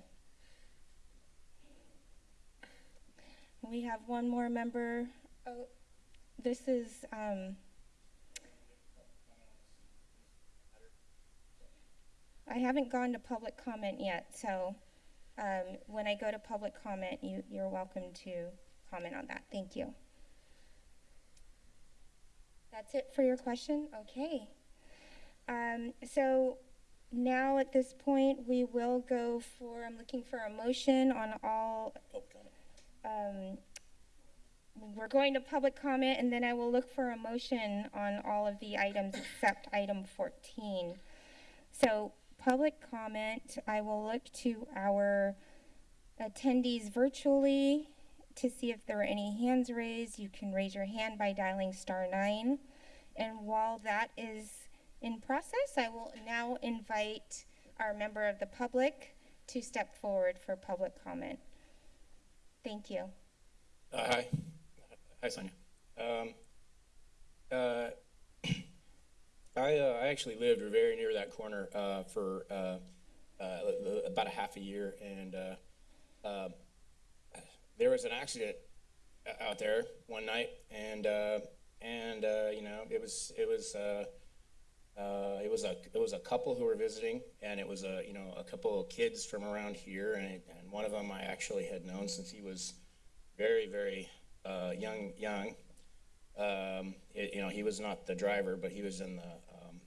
We have one more member. Oh, this is, um, I haven't gone to public comment yet, so, um, when I go to public comment, you, you're welcome to comment on that. Thank you. That's it for your question? Okay. Um, so now at this point, we will go for, I'm looking for a motion on all, um, we're going to public comment and then I will look for a motion on all of the items except item fourteen. So, public comment, I will look to our attendees virtually to see if there are any hands raised. You can raise your hand by dialing star nine. And while that is in process, I will now invite our member of the public to step forward for public comment. Thank you. Uh, hi. Hi, Sonia. Um, uh, [clears throat] I, uh, I actually lived very near that corner uh, for uh, uh, about a half a year, and uh, there was an accident out there one night, and and uh, you know it was it was uh, uh, it was a it was a couple who were visiting, and it was a you know a couple of kids from around here, and, and one of them I actually had known since he was very very uh, young young. Um, it, you know he was not the driver, but he was in the um,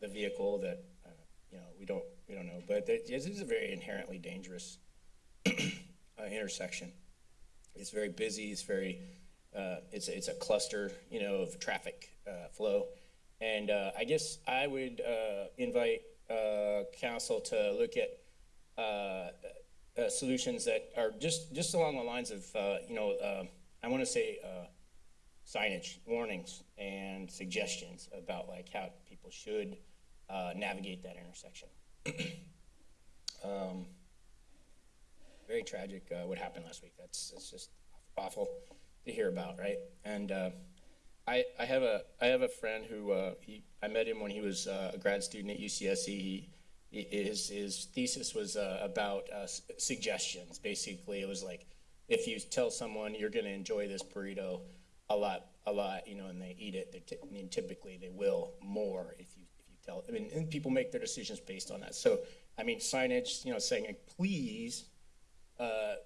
the vehicle that uh, you know we don't we don't know, but it, is a very inherently dangerous [clears throat] uh, intersection. It's very busy. It's very uh, it's it's a cluster, you know, of traffic uh, flow, and uh, I guess I would uh, invite uh, council to look at uh, solutions that are just just along the lines of you know uh, I want to say signage, warnings, and suggestions about like how people should navigate that intersection. [clears throat] um, very tragic what happened last week. That's it's just awful to hear about, right? And uh, I I have a I have a friend who uh, he I met him when he was uh, a grad student at UCSC. He, his his thesis was uh, about uh, suggestions. Basically, it was like if you tell someone you're going to enjoy this burrito a lot a lot, you know, and they eat it, they I mean, typically they will more if you if you tell. I mean, and people make their decisions based on that. So I mean, signage, you know, saying please uh,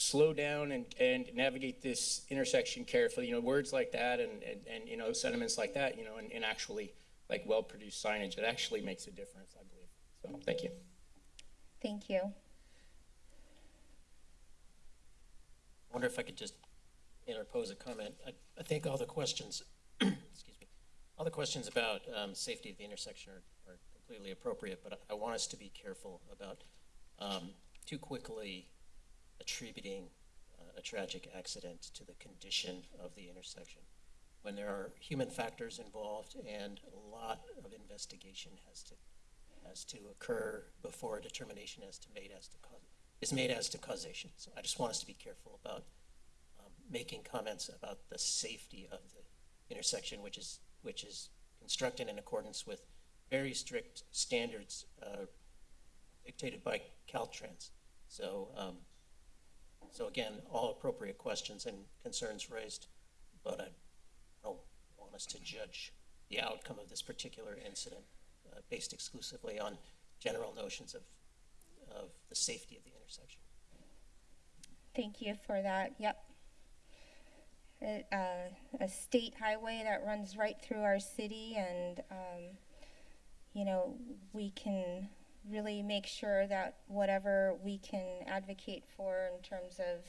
slow down and, and navigate this intersection carefully. You know, words like that and, and, and you know, sentiments like that, you know, and, and actually like well produced signage, it actually makes a difference, I believe. So thank you. Thank you. I wonder if I could just interpose a comment. I, I think all the questions, [clears throat] excuse me, all the questions about um, safety of the intersection are, are completely appropriate, but I, I want us to be careful about um, too quickly attributing uh, a tragic accident to the condition of the intersection. When there are human factors involved and a lot of investigation has to has to occur before a determination as to made as to cause, is made as to causation. So I just want us to be careful about um, making comments about the safety of the intersection, which is which is constructed in accordance with very strict standards uh, dictated by Caltrans. So, um, so again, all appropriate questions and concerns raised, but I don't want us to judge the outcome of this particular incident uh, based exclusively on general notions of of the safety of the intersection. Thank you for that. Yep. It, uh, a state highway that runs right through our city, and um, you know we can really make sure that whatever we can advocate for in terms of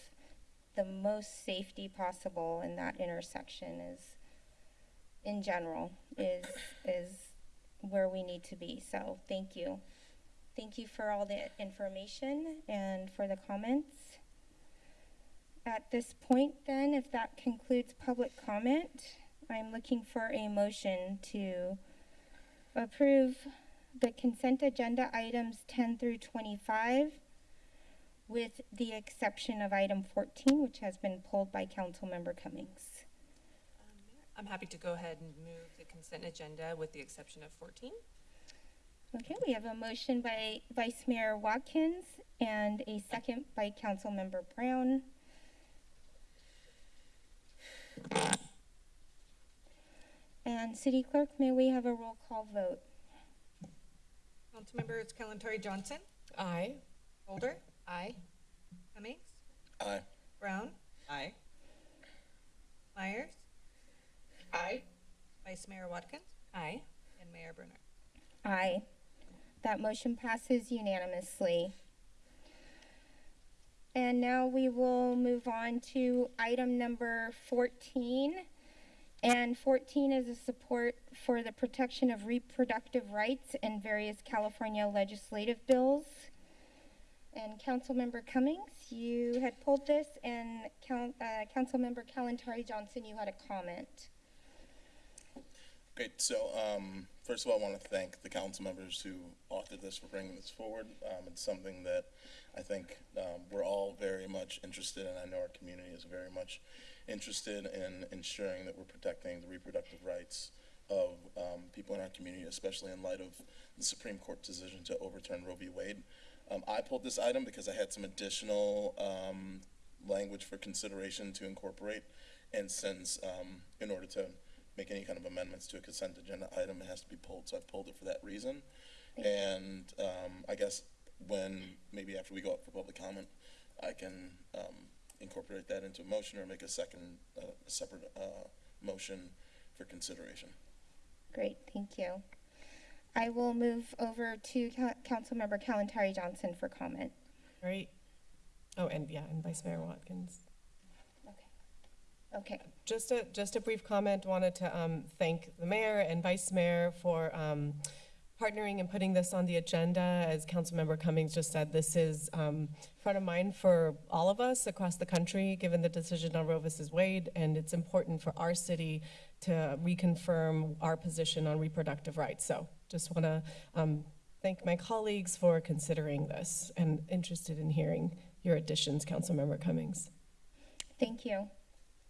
the most safety possible in that intersection is, in general, is is where we need to be. So thank you. Thank you for all the information and for the comments. At this point, then, if that concludes public comment, I'm looking for a motion to approve the consent agenda items 10 through 25 with the exception of item 14, which has been pulled by Councilmember Cummings. I'm happy to go ahead and move the consent agenda with the exception of 14. Okay, we have a motion by Vice Mayor Watkins and a second by Councilmember Brown. And City Clerk, may we have a roll call vote? Councilmembers Kalantari Johnson, Aye. Golder, Aye. Cummings, Aye. Brown, Aye. Meyers, Aye. Vice Mayor Watkins, Aye. and Mayor Brunner. Aye. That motion passes unanimously. And now we will move on to item number 14. And 14 is a support for the protection of reproductive rights in various California legislative bills. And Councilmember Cummings, you had pulled this, and Coun- uh, Councilmember Kalantari Johnson, you had a comment. Great. So, um, first of all, I want to thank the council members who authored this for bringing this forward. Um, it's something that I think um, we're all very much interested in. I know our community is very much interested in ensuring that we're protecting the reproductive rights of um, people in our community, especially in light of the Supreme Court decision to overturn Roe v. Wade. Um, I pulled this item because I had some additional um, language for consideration to incorporate, and since um, in order to make any kind of amendments to a consent agenda item, it has to be pulled, so I pulled it for that reason. And um, I guess when, maybe after we go up for public comment, I can um, incorporate that into a motion or make a second, uh, a separate uh, motion for consideration. Great, thank you. I will move over to Ca- Councilmember Kalantari Johnson for comment. Great. Oh, and yeah, and Vice Mayor Watkins. Okay, Just a, just a brief comment, wanted to um, thank the mayor and vice mayor for um, partnering and putting this on the agenda. As Councilmember Cummings just said, this is um, front of mind for all of us across the country, given the decision on Roe versus Wade, and it's important for our city to reconfirm our position on reproductive rights. So just want to thank my colleagues for considering this and interested in hearing your additions, Councilmember Cummings. thank you.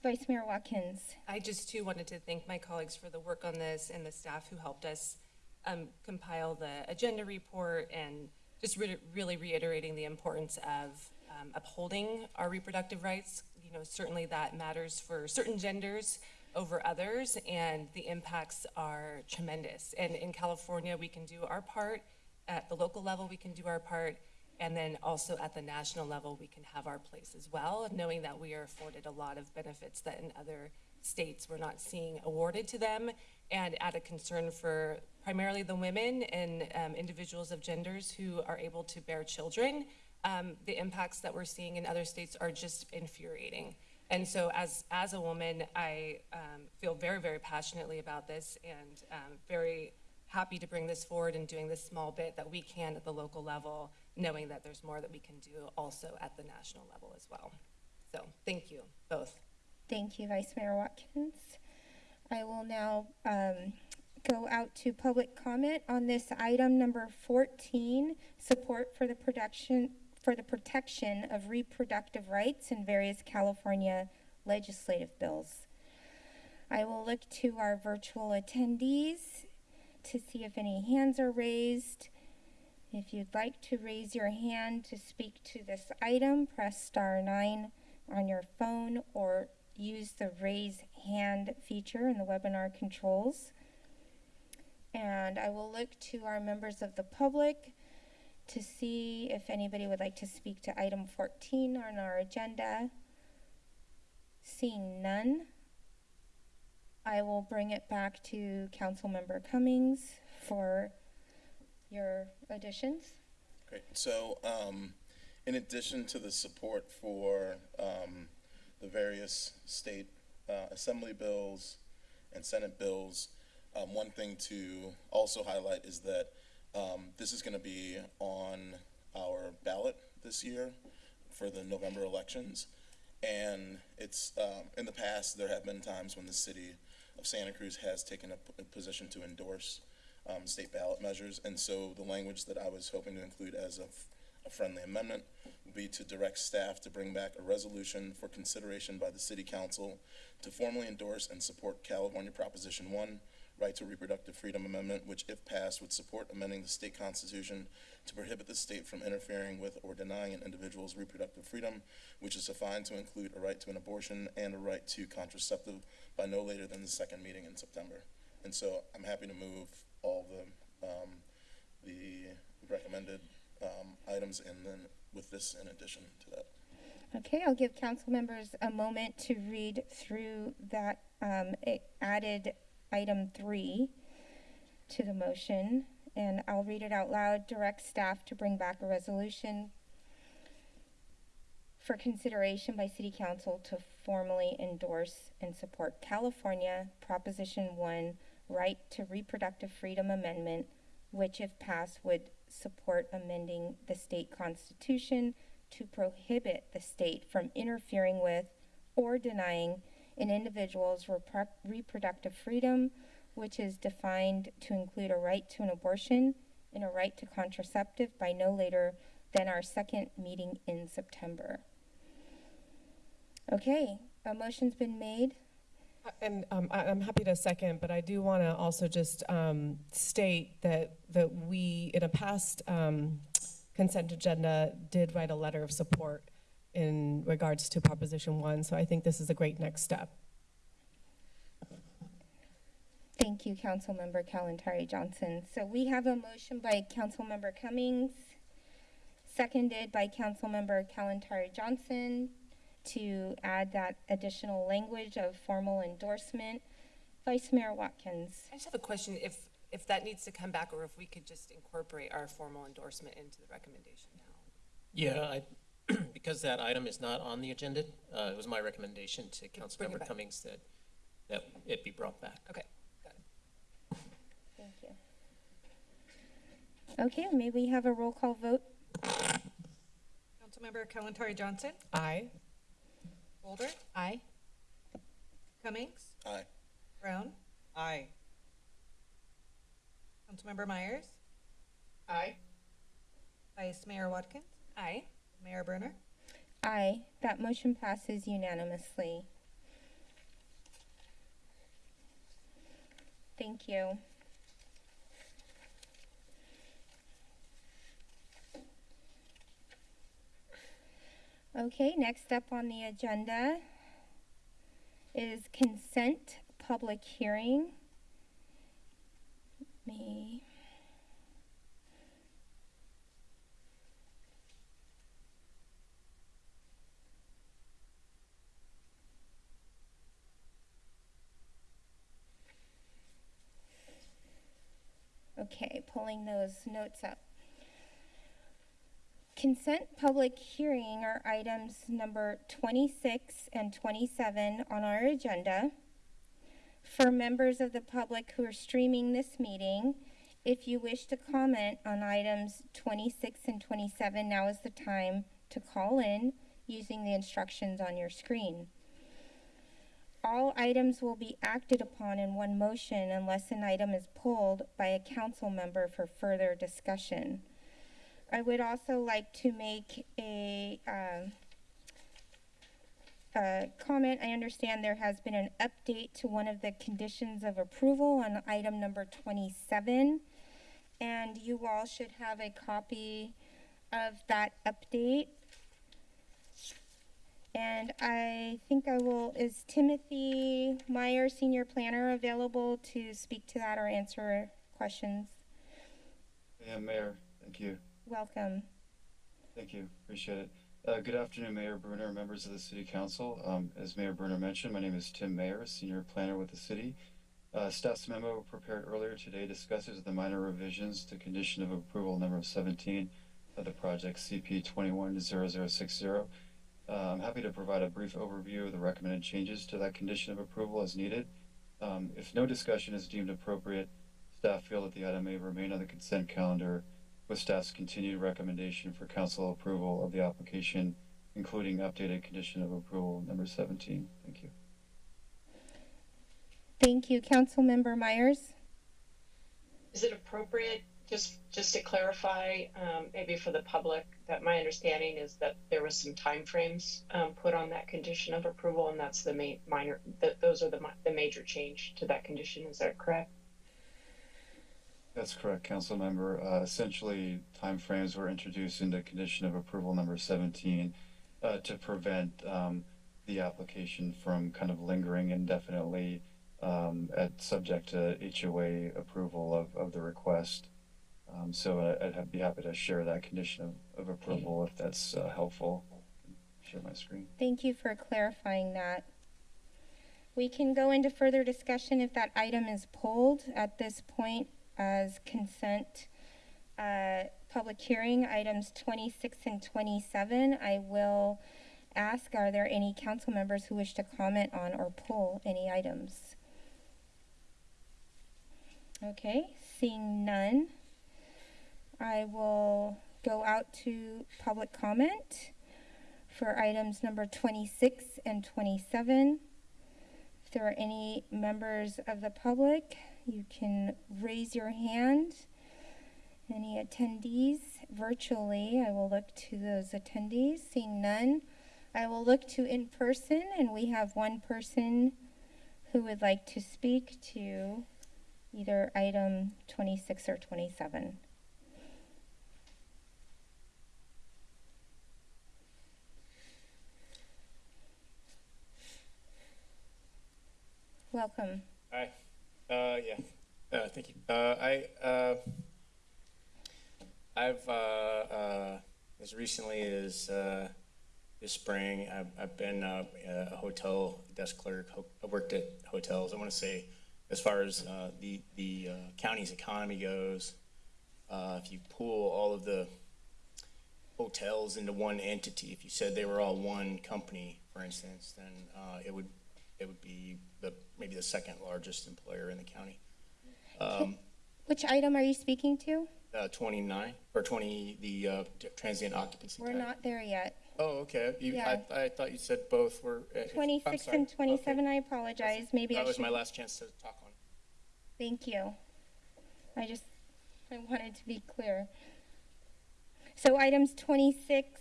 Vice Mayor Watkins. I just too wanted to thank my colleagues for the work on this and the staff who helped us um, compile the agenda report and just re- really reiterating the importance of um, upholding our reproductive rights. You know, certainly that matters for certain genders over others, and the impacts are tremendous. And in California, we can do our part. At the local level, we can do our part. And then also at the national level, we can have our place as well, knowing that we are afforded a lot of benefits that in other states we're not seeing awarded to them. And at a concern for primarily the women and um, individuals of genders who are able to bear children, um, the impacts that we're seeing in other states are just infuriating. And so as, as a woman, I um, feel very, very passionately about this and um, very happy to bring this forward and doing this small bit that we can at the local level, knowing that there's more that we can do also at the national level as well. So thank you both. Thank you, Vice Mayor Watkins. I will now um, go out to public comment on this item number 14, support for the production, for the protection of reproductive rights in various California legislative bills. I will look to our virtual attendees to see if any hands are raised. If you'd like to raise your hand to speak to this item, press star nine on your phone or use the raise hand feature in the webinar controls. And I will look to our members of the public to see if anybody would like to speak to item 14 on our agenda. Seeing none, I will bring it back to Councilmember Cummings for your additions. Great. So, um, in addition to the support for, um, the various state, uh, assembly bills and senate bills, um, one thing to also highlight is that, um, this is gonna be on our ballot this year for the November elections. And it's, um, in the past, there have been times when the city of Santa Cruz has taken a, position to endorse um, state ballot measures. And so the language that I was hoping to include as a, friendly amendment would be to direct staff to bring back a resolution for consideration by the city council to formally endorse and support California Proposition One, Right to Reproductive Freedom Amendment, which if passed would support amending the state constitution to prohibit the state from interfering with or denying an individual's reproductive freedom, which is defined to include a right to an abortion and a right to contraceptive by no later than the second meeting in September. And so I'm happy to move all the, um, the recommended, um, items and then with this in addition to that. Okay, I'll give council members a moment to read through that um, added item three to the motion, and I'll read it out loud. Direct staff to bring back a resolution for consideration by city council to formally endorse and support California Proposition One Right to Reproductive Freedom Amendment, which if passed would support amending the state constitution to prohibit the state from interfering with or denying an individual's repro- reproductive freedom, which is defined to include a right to an abortion and a right to contraceptive by no later than our second meeting in September. Okay, a motion's been made. Uh, And um, I, I'm happy to second, but I do want to also just um, state that, that we, in a past um, consent agenda, did write a letter of support in regards to Proposition One, so I think this is a great next step. Thank you, Councilmember Kalantari Johnson. So we have a motion by Councilmember Cummings, seconded by Councilmember Kalantari Johnson to add that additional language of formal endorsement. Vice Mayor Watkins. I just have a question, if, if that needs to come back, or if we could just incorporate our formal endorsement into the recommendation now. Yeah, I, [clears throat] because that item is not on the agenda, uh, it was my recommendation to bring it Councilmember back. Cummings that, that it be brought back. Okay, got it. Thank you. Okay, may we have a roll call vote? Councilmember Kalantari Johnson, Aye. Golder, Aye. Cummings, Aye. Brown, Aye. Councilmember Meyers, Aye. Vice Mayor Watkins, Aye. Mayor Brunner. Aye, that motion passes unanimously. Thank you. Okay, next up on the agenda is consent public hearing. Me. Okay, pulling those notes up. Consent public hearing are items number 26 and 27 on our agenda. For members of the public who are streaming this meeting, if you wish to comment on items 26 and 27, now is the time to call in using the instructions on your screen. All items will be acted upon in one motion unless an item is pulled by a council member for further discussion. I would also like to make a, um, a comment. I understand there has been an update to one of the conditions of approval on item number 27. And you all should have a copy of that update. And I think I will, is Timothy Meyer, Senior Planner, available to speak to that or answer questions? Yeah, Mayor, thank you. Welcome. Thank you, appreciate it. Uh, good afternoon, Mayor Brunner, members of the City Council. Um, as Mayor Brunner mentioned, my name is Tim Mayer, Senior Planner with the city. Uh, staff's memo prepared earlier today discusses the minor revisions to condition of approval number seventeen of the project CP twenty-one zero zero six zero. Uh, I'm happy to provide a brief overview of the recommended changes to that condition of approval as needed. Um, if no discussion is deemed appropriate, staff feel that the item may remain on the consent calendar with staff's continued recommendation for council approval of the application, including updated condition of approval number seventeen. Thank you. Thank you. Councilmember Meyers? Is it appropriate, just, just to clarify, um, maybe for the public, that my understanding is that there was some timeframes, um, put on that condition of approval, and that's the main, minor, that, those are the, the major change to that condition, is that correct? That's correct, council member. Uh, essentially, timeframes were introduced into condition of approval number seventeen uh, to prevent um, the application from kind of lingering indefinitely um, at subject to HOA approval of, of the request. Um, so I- I'd be happy to share that condition of, of approval if that's uh, helpful. Share my screen. Thank you for clarifying that. We can go into further discussion if that item is pulled at this point as consent. Uh, public hearing, items twenty-six and twenty-seven. I will ask, are there any council members who wish to comment on or pull any items? Okay, seeing none, I will go out to public comment for items number 26 and 27. If there are any members of the public, you can raise your hand. Any attendees virtually, I will look to those attendees. Seeing none, I will look to in person, and we have one person who would like to speak to either item 26 or 27. Welcome. Hi. Uh, yeah. Uh, thank you. Uh, I, uh, I've, uh, uh, as recently as, this spring, I've, I've been, a hotel desk clerk. Ho- I worked at hotels. I want to say, as far as, the, the, county's economy goes, if you pull all of the hotels into one entity, if you said they were all one company, for instance, then, it would, it would be the, maybe the second largest employer in the county. Um, Which item are you speaking to? uh, twenty-nine, or twenty, the, uh, transient occupancy We're not there yet. Oh, okay, you, Yeah. I, I thought you said both were. uh, 26 sorry. and Okay. 27, I apologize. Maybe I That was should. my last chance to talk on. Thank you. I just, I wanted to be clear. So items 26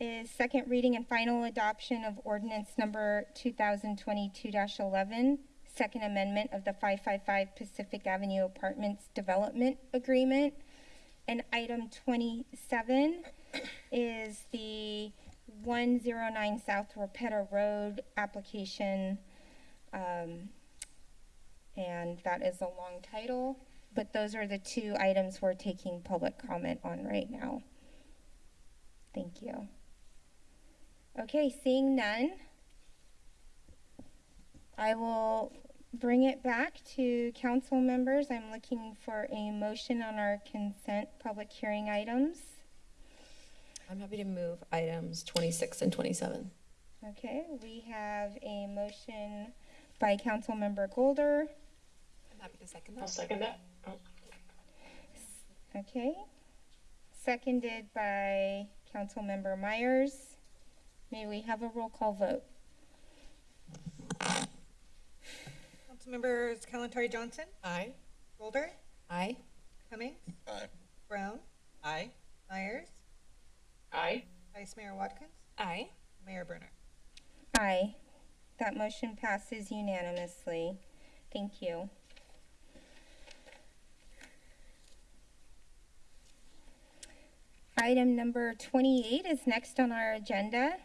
is second reading and final adoption of ordinance number 2022-11, second amendment of the 555 Pacific Avenue Apartments Development Agreement. And item 27 is the 109 South Rapetta Road application. Um, and that is a long title, but those are the two items we're taking public comment on right now. Thank you. Okay, seeing none, I will bring it back to council members. I'm looking for a motion on our consent public hearing items. I'm happy to move items 26 and 27. Okay, we have a motion by council member Golder. I'm happy to second I'll second that. Oh, Okay. Seconded by council member Meyers. May we have a roll call vote? Councilmembers Kalantari Johnson, Aye. Golder, Aye. Cummings, Aye. Brown, Aye. Meyers, Aye. Vice Mayor Watkins, Aye. Mayor Brunner. Aye. That motion passes unanimously. Thank you. Item number 28 is next on our agenda.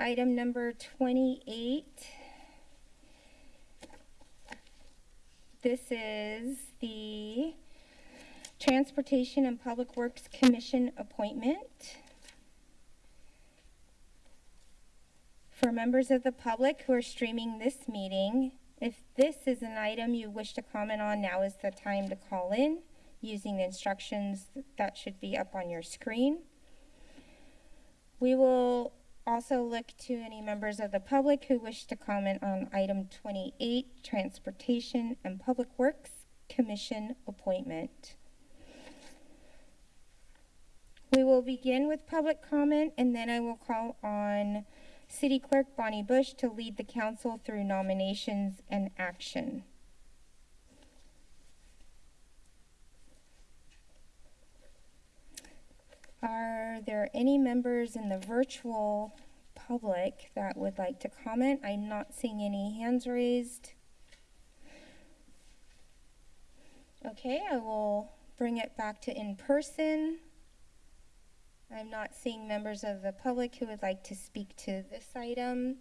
Item number 28. This is the Transportation and Public Works Commission appointment. For members of the public who are streaming this meeting, if this is an item you wish to comment on, now is the time to call in using the instructions that should be up on your screen. We will also look to any members of the public who wish to comment on item 28, Transportation and Public Works Commission appointment. We will begin with public comment and then I will call on City Clerk Bonnie Bush to lead the council through nominations and action. Are there any members in the virtual public that would like to comment? I'm not seeing any hands raised. Okay, I will bring it back to in person. I'm not seeing members of the public who would like to speak to this item.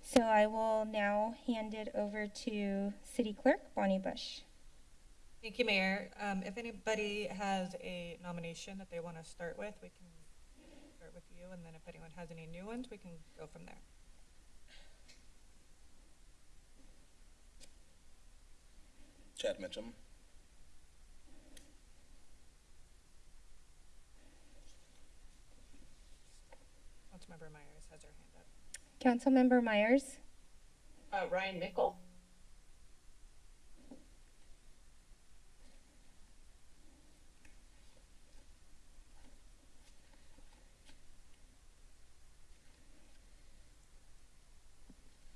So I will now hand it over to City Clerk Bonnie Bush. Thank you, Mayor. Um, if anybody has a nomination that they want to start with, we can start with you, and then if anyone has any new ones, we can go from there. Chad Mitchum. Councilmember Meyers has her hand up. Councilmember Meyers, Uh, Ryan Mickle,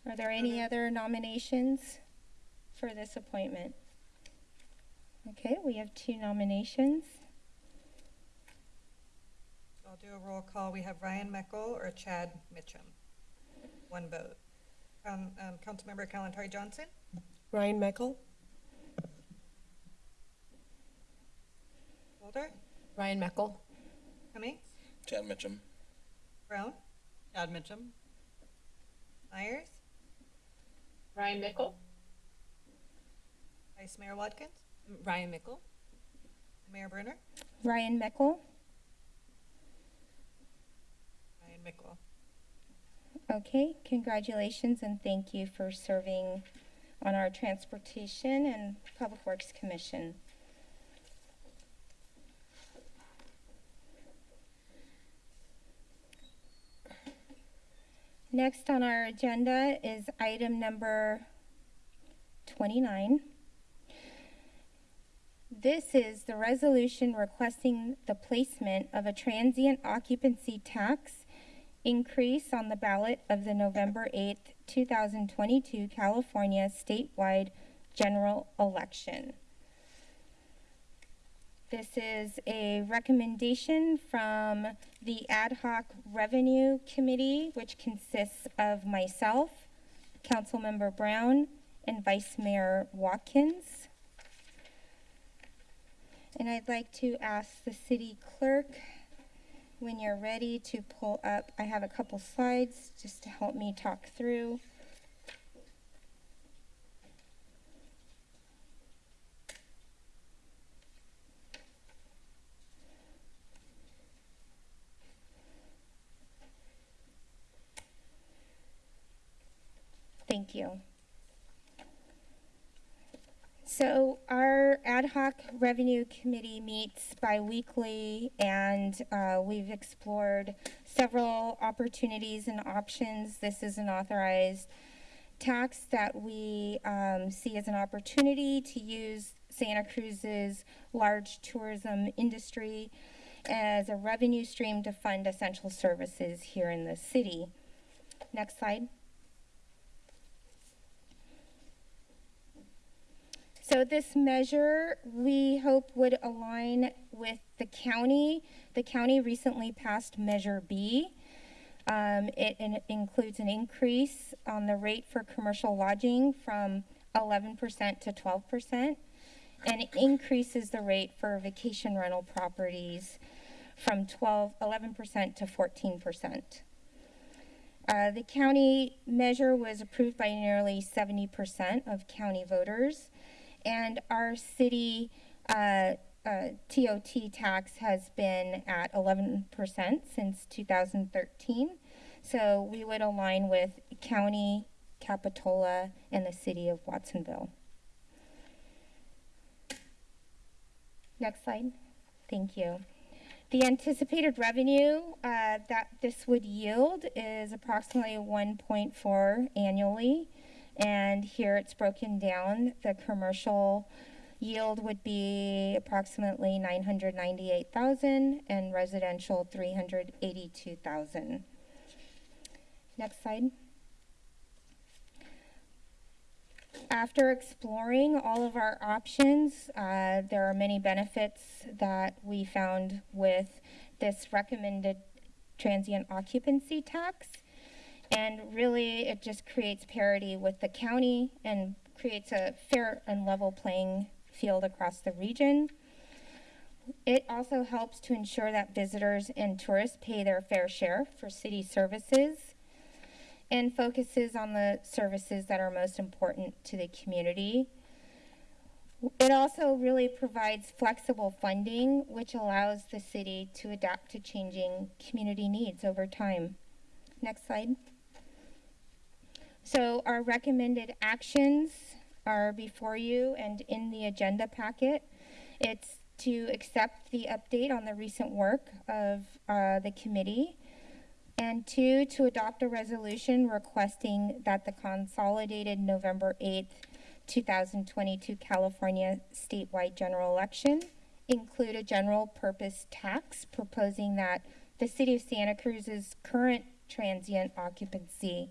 are there any other nominations for this appointment? Okay, we have two nominations. I'll do a roll call. We have Ryan Meckel or Chad Mitchum. One vote. Um, um, Councilmember Kalantari Johnson, Ryan Meckel? Golder, Ryan Meckel? Cummings, Chad Mitchum. Brown, Chad Mitchum? Meyers, Ryan Mickle, Vice Mayor Watkins, mm, Ryan Mickle? Mayor Brunner, Ryan Meckel. Ryan Mickle. Okay, congratulations and thank you for serving on our Transportation and Public Works Commission. Next on our agenda is item number 29. This is the resolution requesting the placement of a transient occupancy tax increase on the ballot of the November 8th, 2022 California statewide general election. This is a recommendation from the Ad hoc Revenue Committee, which consists of myself, Councilmember Brown, and Vice Mayor Watkins. And I'd like to ask the city clerk when you're ready to pull up, I have a couple slides just to help me talk through. Thank you. So our ad hoc revenue committee meets bi-weekly and uh, we've explored several opportunities and options. This is an authorized tax that we um, see as an opportunity to use Santa Cruz's large tourism industry as a revenue stream to fund essential services here in the city. Next slide. So this measure, we hope would align with the county. The county recently passed Measure B. Um, it, it includes an increase on the rate for commercial lodging from 11% to 12%, and it increases the rate for vacation rental properties from 12, 11% to 14%. Uh, the county measure was approved by nearly 70% of county voters and our city uh, uh, TOT tax has been at 11% since 2013. So we would align with county, Capitola, and the city of Watsonville. Next slide. Thank you. The anticipated revenue uh, that this would yield is approximately 1.4 annually. And here it's broken down. The commercial yield would be approximately 998,000 and residential 382,000. Next slide. After exploring all of our options, uh, there are many benefits that we found with this recommended transient occupancy tax. And really, it just creates parity with the county and creates a fair and level playing field across the region. It also helps to ensure that visitors and tourists pay their fair share for city services and focuses on the services that are most important to the community. It also really provides flexible funding, which allows the city to adapt to changing community needs over time. Next slide. So our recommended actions are before you and in the agenda packet. It's to accept the update on the recent work of uh, the committee. And two, to adopt a resolution requesting that the consolidated November 8th, 2022 California statewide general election include a general purpose tax proposing that the city of Santa Cruz's current transient occupancy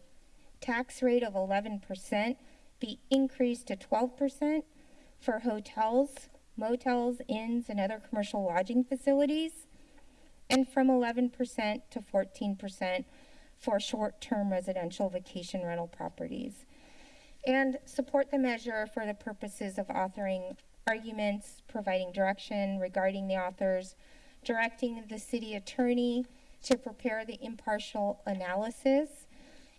tax rate of 11% be increased to 12% for hotels, motels, inns, and other commercial lodging facilities, and from 11% to 14% for short-term residential vacation rental properties. And support the measure for the purposes of authoring arguments, providing direction regarding the authors, directing the city attorney to prepare the impartial analysis,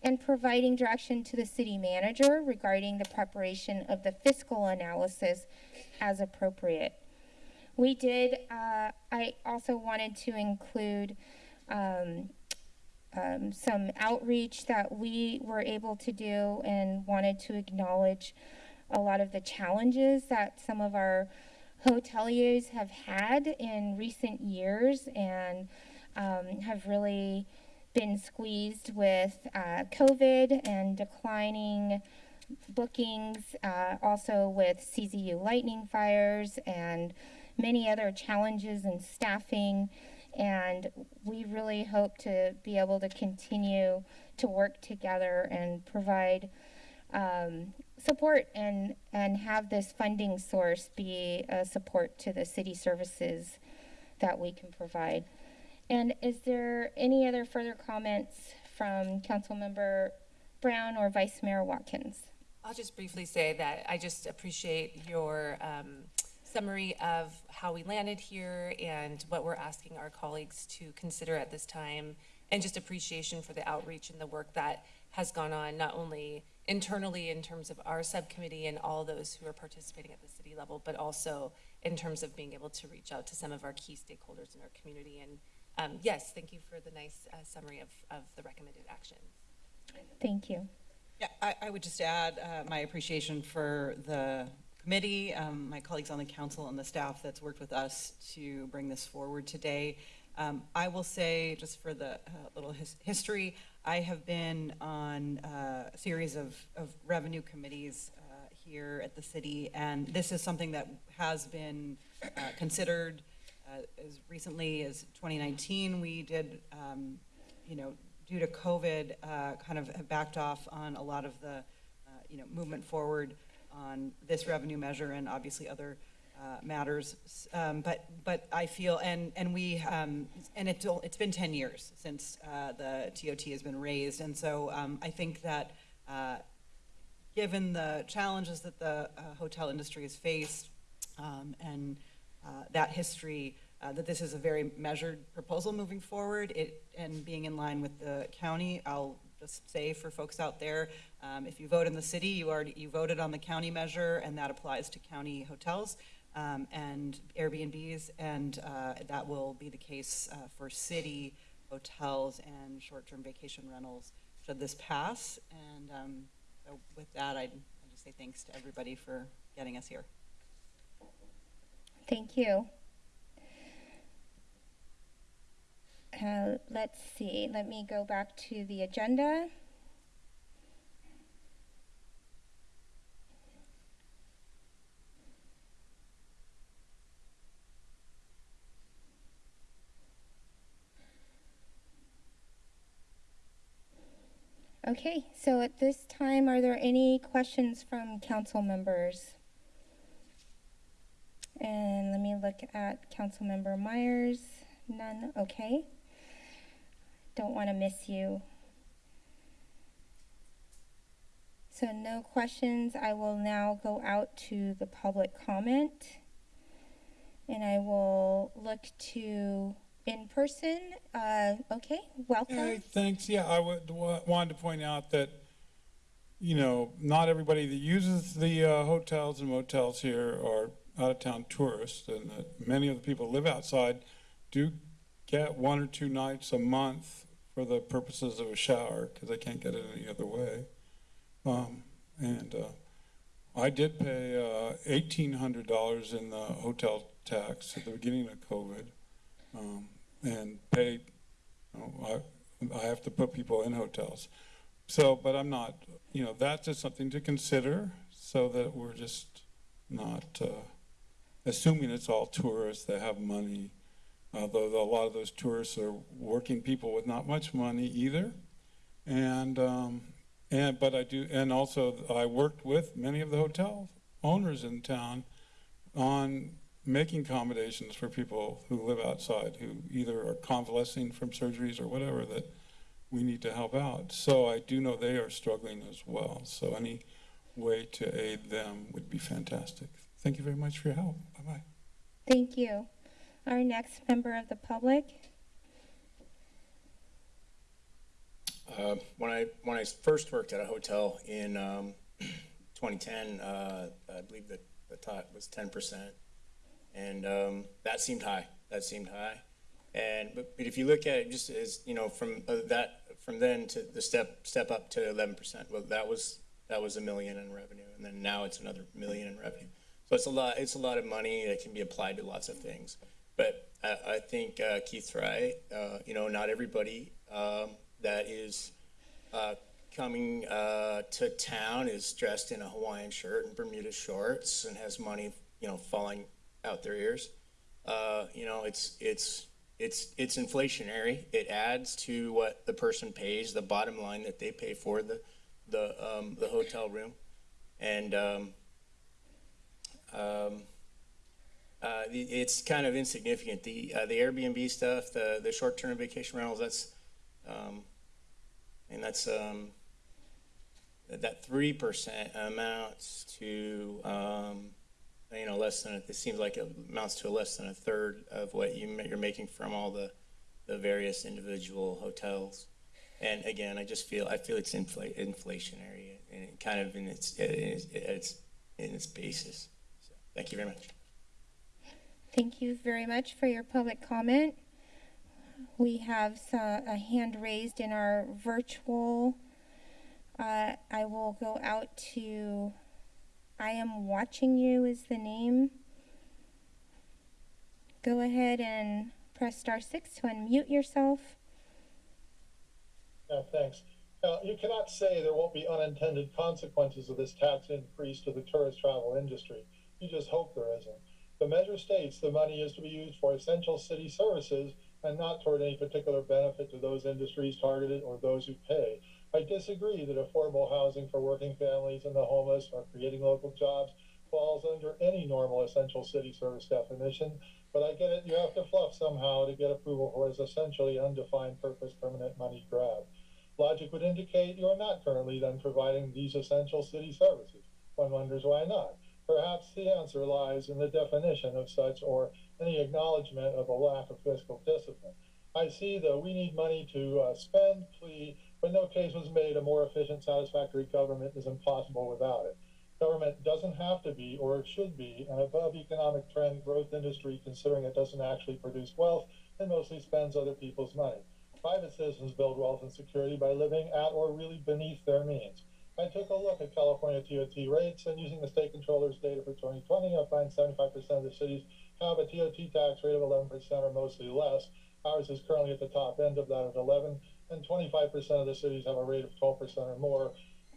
and providing direction to the city manager regarding the preparation of the fiscal analysis as appropriate. We did, uh, I also wanted to include um, um, some outreach that we were able to do and wanted to acknowledge a lot of the challenges that some of our hoteliers have had in recent years and um, have really been squeezed with uh, COVID and declining bookings, uh, also with CZU lightning fires and many other challenges in staffing. And we really hope to be able to continue to work together and provide um, support and, and have this funding source be a support to the city services that we can provide. And is there any other further comments from Councilmember Brown or Vice Mayor Watkins? I'll just briefly say that I just appreciate your um, summary of how we landed here and what we're asking our colleagues to consider at this time, and just appreciation for the outreach and the work that has gone on, not only internally in terms of our subcommittee and all those who are participating at the city level, but also in terms of being able to reach out to some of our key stakeholders in our community. And um, yes, thank you for the nice uh, summary of, of the recommended actions. Thank you. Yeah, I, I would just add uh, my appreciation for the committee, um, my colleagues on the council and the staff that's worked with us to bring this forward today. Um, I will say, just for the uh, little his history, I have been on uh, a series of, of revenue committees uh, here at the city, and this is something that has been uh, considered uh, as recently as 2019. We did, um, you know, due to COVID, uh, kind of backed off on a lot of the, uh, you know, movement forward on this revenue measure and obviously other uh, matters. Um, but but I feel and and we um, and it's it's been 10 years since uh, the TOT has been raised, and so um, I think that given the challenges that the uh, hotel industry has faced um, and that history. Uh, that this is a very measured proposal moving forward, it and being in line with the county. I'll just say for folks out there, um, if you vote in the city, you already you voted on the county measure, and that applies to county hotels. um, and Airbnbs, and uh, that will be the case uh, for city hotels and short-term vacation rentals should this pass. And um, so with that, I'd, I'd just say thanks to everybody for getting us here. Thank you. Uh, let's see, let me go back to the agenda. Okay, so at this time, are there any questions from council members? And let me look at Councilmember Meyers. None, okay. Don't want to miss you. So no questions. I will now go out to the public comment. And I will look to in person. Uh, okay, welcome. Hey, thanks. Yeah, I would wanted to point out that, you know, not everybody that uses the uh, hotels and motels here are out-of-town tourists, and that many of the people who live outside do get one or two nights a month for the purposes of a shower because they can't get it any other way. Um, and uh, I did pay uh, eighteen hundred dollars in the hotel tax at the beginning of COVID, um, and paid. You know, I, I have to put people in hotels, so but I'm not. You know, that's just something to consider, so that we're just not uh, assuming it's all tourists that have money. Although a lot of those tourists are working people with not much money either, and um, and but I do, and also I worked with many of the hotel owners in town on making accommodations for people who live outside, who either are convalescing from surgeries or whatever that we need to help out. So I do know they are struggling as well. So any way to aid them would be fantastic. Thank you very much for your help. Bye bye. Thank you. Our next member of the public. Uh, when I when I first worked at a hotel in um, [clears throat] 2010, uh, I believe that the top was 10 percent, and um, that seemed high. That seemed high. And but, but if you look at it just as you know from uh, that from then to the step step up to 11 percent, well that was that was a million in revenue, and then now it's another million in revenue. So it's a lot. It's a lot of money that can be applied to lots of things. But I, I think uh, Keith's right. Uh, you know, not everybody um, that is uh, coming uh, to town is dressed in a Hawaiian shirt and Bermuda shorts and has money, you know, falling out their ears. Uh, you know, it's it's it's it's inflationary. It adds to what the person pays, the bottom line that they pay for the the um, the hotel room, and um, um, uh, it's kind of insignificant. The uh, the Airbnb stuff, the the short term vacation rentals, that's um, and that's um, that- three percent amounts to um, you know less than it seems like it amounts to less than a third of what you you're making from all the the various individual hotels. And again, I just feel I feel it's infl- inflationary and kind of in its in its, its in its basis. So, thank you very much. Thank you very much for your public comment. We have a hand raised in our virtual. Uh, I will go out to, I am watching you is the name. Go ahead and press star six to unmute yourself. Yeah, thanks. Uh, you cannot say there won't be unintended consequences of this tax increase to the tourist travel industry. You just hope there isn't. The measure states the money is to be used for essential city services and not toward any particular benefit to those industries targeted or those who pay. I disagree that affordable housing for working families and the homeless or creating local jobs falls under any normal essential city service definition, but I get it, you have to fluff somehow to get approval for this essentially undefined purpose permanent money grab. Logic would indicate you are not currently then providing these essential city services. One wonders why not. Perhaps the answer lies in the definition of such or any acknowledgement of a lack of fiscal discipline. I see the we need money to uh, spend plea, but no case was made a more efficient, satisfactory government is impossible without it. Government doesn't have to be or it should be an above economic trend growth industry considering it doesn't actually produce wealth and mostly spends other people's money. Private citizens build wealth and security by living at or really beneath their means. I took a look at California TOT rates and using the state controller's data for 2020, I find 75% of the cities have a TOT tax rate of 11% or mostly less. Ours is currently at the top end of that at 11, and 25% of the cities have a rate of 12% or more.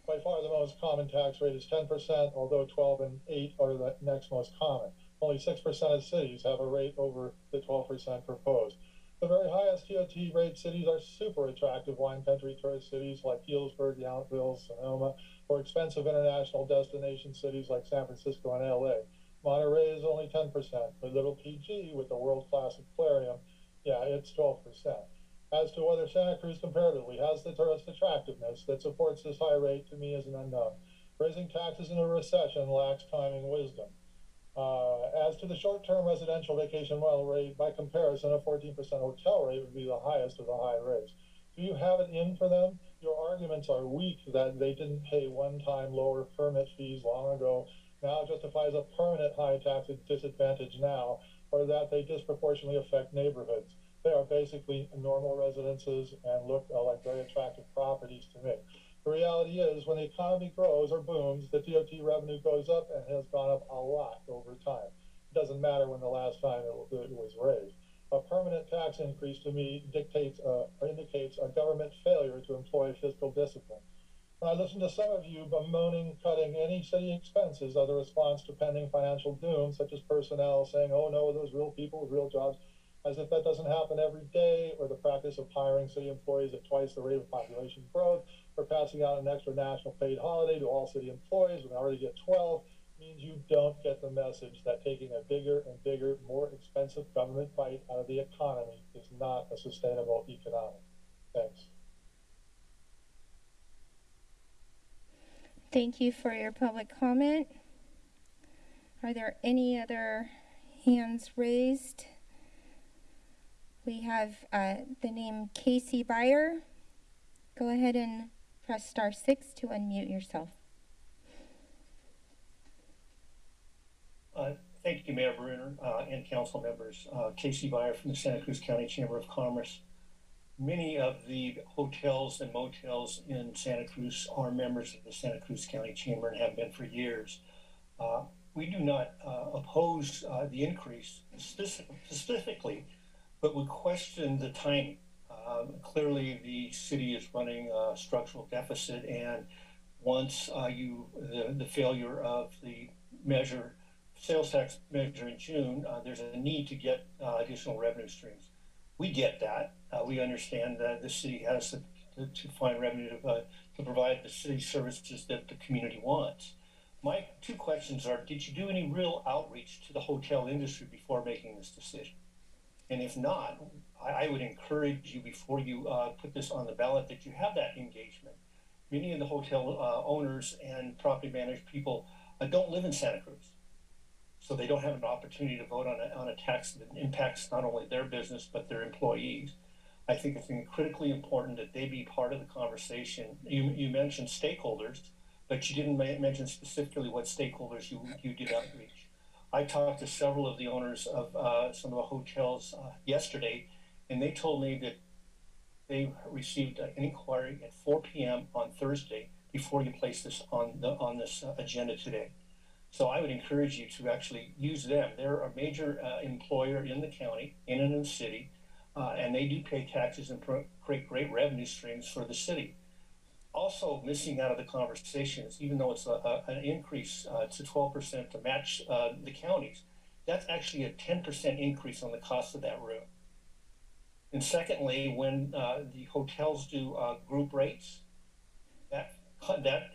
By far, the most common tax rate is 10%, although 12 and 8 are the next most common. Only 6% of cities have a rate over the 12% proposed. The very highest TOT rate cities are super attractive wine country tourist cities like Healdsburg, Yountville, Sonoma, or expensive international destination cities like San Francisco and LA. Monterey is only 10%, but little PG with the world-class aquarium, yeah, it's 12%. As to whether Santa Cruz comparatively has the tourist attractiveness that supports this high rate to me is an unknown. Raising taxes in a recession lacks timing wisdom. Uh, as to the short-term residential vacation rental rate, by comparison, a 14% hotel rate would be the highest of the high rates. Do you have it in for them? Your arguments are weak that they didn't pay one-time lower permit fees long ago, now justifies a permanent high tax disadvantage now, or that they disproportionately affect neighborhoods. They are basically normal residences and look uh, like very attractive properties to me. The reality is, when the economy grows or booms, the TOT revenue goes up and has gone up a lot over time. It doesn't matter when the last time it, it was raised. A permanent tax increase to me dictates uh, or indicates a government failure to employ fiscal discipline. When I listen to some of you bemoaning cutting any city expenses as a response to pending financial doom, such as personnel saying, oh no, those real people with real jobs, as if that doesn't happen every day, or the practice of hiring city employees at twice the rate of population growth, or passing out an extra national paid holiday to all city employees when already get 12, means you don't get the message that taking a bigger and bigger, more expensive government bite out of the economy is not a sustainable economic. Thanks. Thank you for your public comment. Are there any other hands raised? We have uh, the name Casey Beyer. Go ahead and press star six to unmute yourself. Uh, thank you, Mayor Brunner uh, and council members. Uh, Casey Beyer from the Santa Cruz County Chamber of Commerce. Many of the hotels and motels in Santa Cruz are members of the Santa Cruz County Chamber and have been for years. Uh, we do not uh, oppose uh, the increase specific, specifically but we question the timing. Um, clearly, the city is running a structural deficit, and once uh, you the, the failure of the measure sales tax measure in June, uh, there's a need to get uh, additional revenue streams. We get that. Uh, we understand that the city has to, to, to find revenue to, uh, to provide the city services that the community wants. My two questions are: Did you do any real outreach to the hotel industry before making this decision? And if not, I, I would encourage you before you uh, put this on the ballot that you have that engagement. Many of the hotel uh, owners and property managed people uh, don't live in Santa Cruz. So they don't have an opportunity to vote on a, on a tax that impacts not only their business, but their employees. I think it's critically important that they be part of the conversation. You, you mentioned stakeholders, but you didn't mention specifically what stakeholders you, you did outreach. I talked to several of the owners of uh, some of the hotels uh, yesterday, and they told me that they received an inquiry at 4 p.m. on Thursday before you place this on the on this uh, agenda today. So I would encourage you to actually use them. They're a major uh, employer in the county, in and in the city, uh, and they do pay taxes and create great revenue streams for the city also missing out of the conversations, even though it's a, a, an increase uh, to 12% to match uh, the counties, that's actually a 10% increase on the cost of that room. And secondly, when uh, the hotels do uh, group rates, that that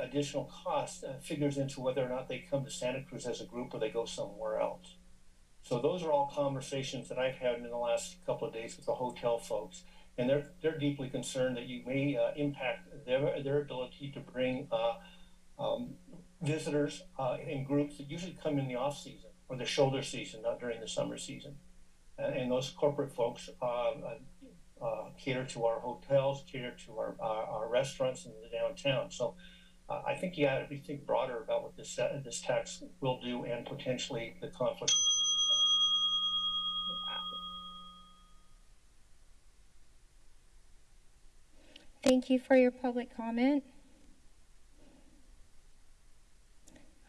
additional cost uh, figures into whether or not they come to Santa Cruz as a group or they go somewhere else. So those are all conversations that I've had in the last couple of days with the hotel folks and they're they're deeply concerned that you may uh, impact their their ability to bring uh, um, visitors uh, in groups that usually come in the off season or the shoulder season, not during the summer season. and those corporate folks uh, uh, cater to our hotels, cater to our our restaurants in the downtown. So uh, I think you ought to think broader about what this, uh, this tax will do and potentially the conflict. Thank you for your public comment.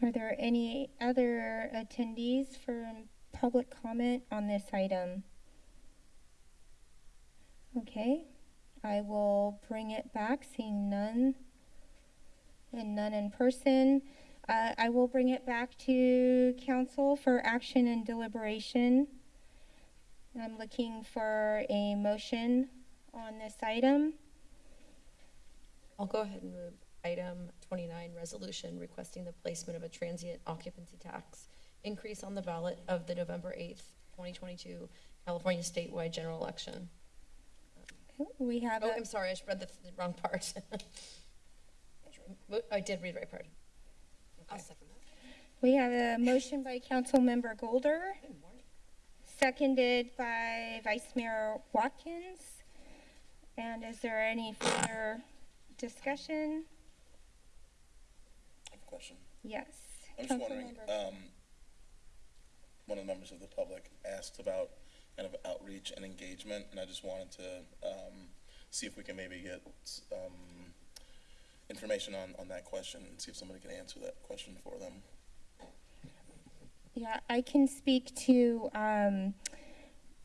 Are there any other attendees for public comment on this item? Okay, I will bring it back, seeing none and none in person. Uh, I will bring it back to council for action and deliberation. I'm looking for a motion on this item. I'll go ahead and move item 29, resolution requesting the placement of a transient occupancy tax increase on the ballot of the November 8th, 2022 California statewide general election. We have Oh, a- I'm sorry, I read the the wrong part. [laughs] I did read the right part. I'll second that. We have a motion by Councilmember Golder, seconded by Vice Mayor Watkins. And is there any further discussion? I have a question. Yes. I'm just wondering, um, one of the members of the public asked about kind of outreach and engagement, and I just wanted to, um, see if we can maybe get, um, information on, on that question and see if somebody can answer that question for them. Yeah, I can speak to um,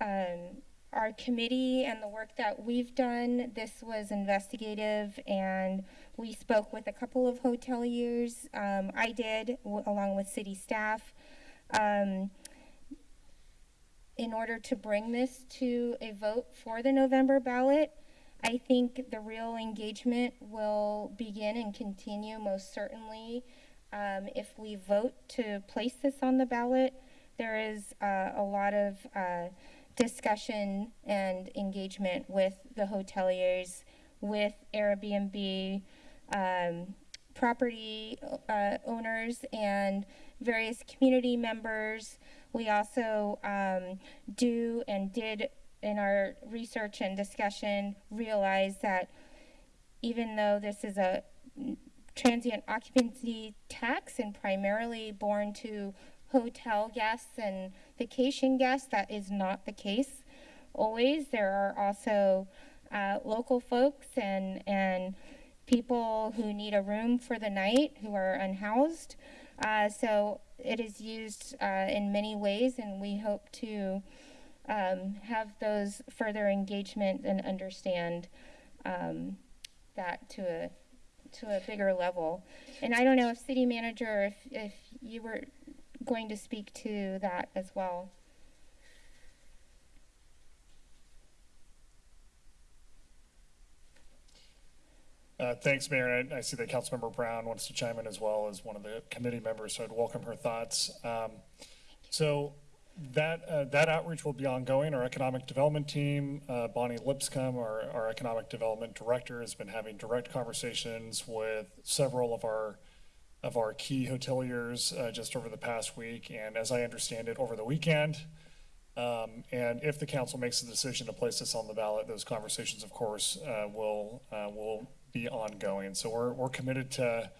um, our committee and the work that we've done. This was investigative, and we spoke with a couple of hoteliers. Um, I did, along with city staff. Um, in order to bring this to a vote for the November ballot, I think the real engagement will begin and continue most certainly um, if we vote to place this on the ballot. There is uh, a lot of uh, discussion and engagement with the hoteliers, with Airbnb, um, property uh, owners, and various community members. We also um, do and did in our research and discussion realize that even though this is a transient occupancy tax and primarily borne to hotel guests and vacation guests, that is not the case always. There are also uh, local folks and, and people who need a room for the night who are unhoused. Uh, so it is used uh, in many ways, and we hope to um, have those further engagement and understand um, that to a to a bigger level. And I don't know if city manager, if if you were going to speak to that as well. Uh, Thanks, Mayor. I I see that Councilmember Brown wants to chime in as well as one of the committee members, so I'd welcome her thoughts. Um, So that, uh, that outreach will be ongoing. Our economic development team, uh, Bonnie Lipscomb, our, our economic development director, has been having direct conversations with several of our, of our key hoteliers uh, just over the past week. And as I understand it, over the weekend, um, and if the council makes a decision to place this on the ballot, those conversations, of course, uh, will, uh, will be ongoing. So we're, we're committed to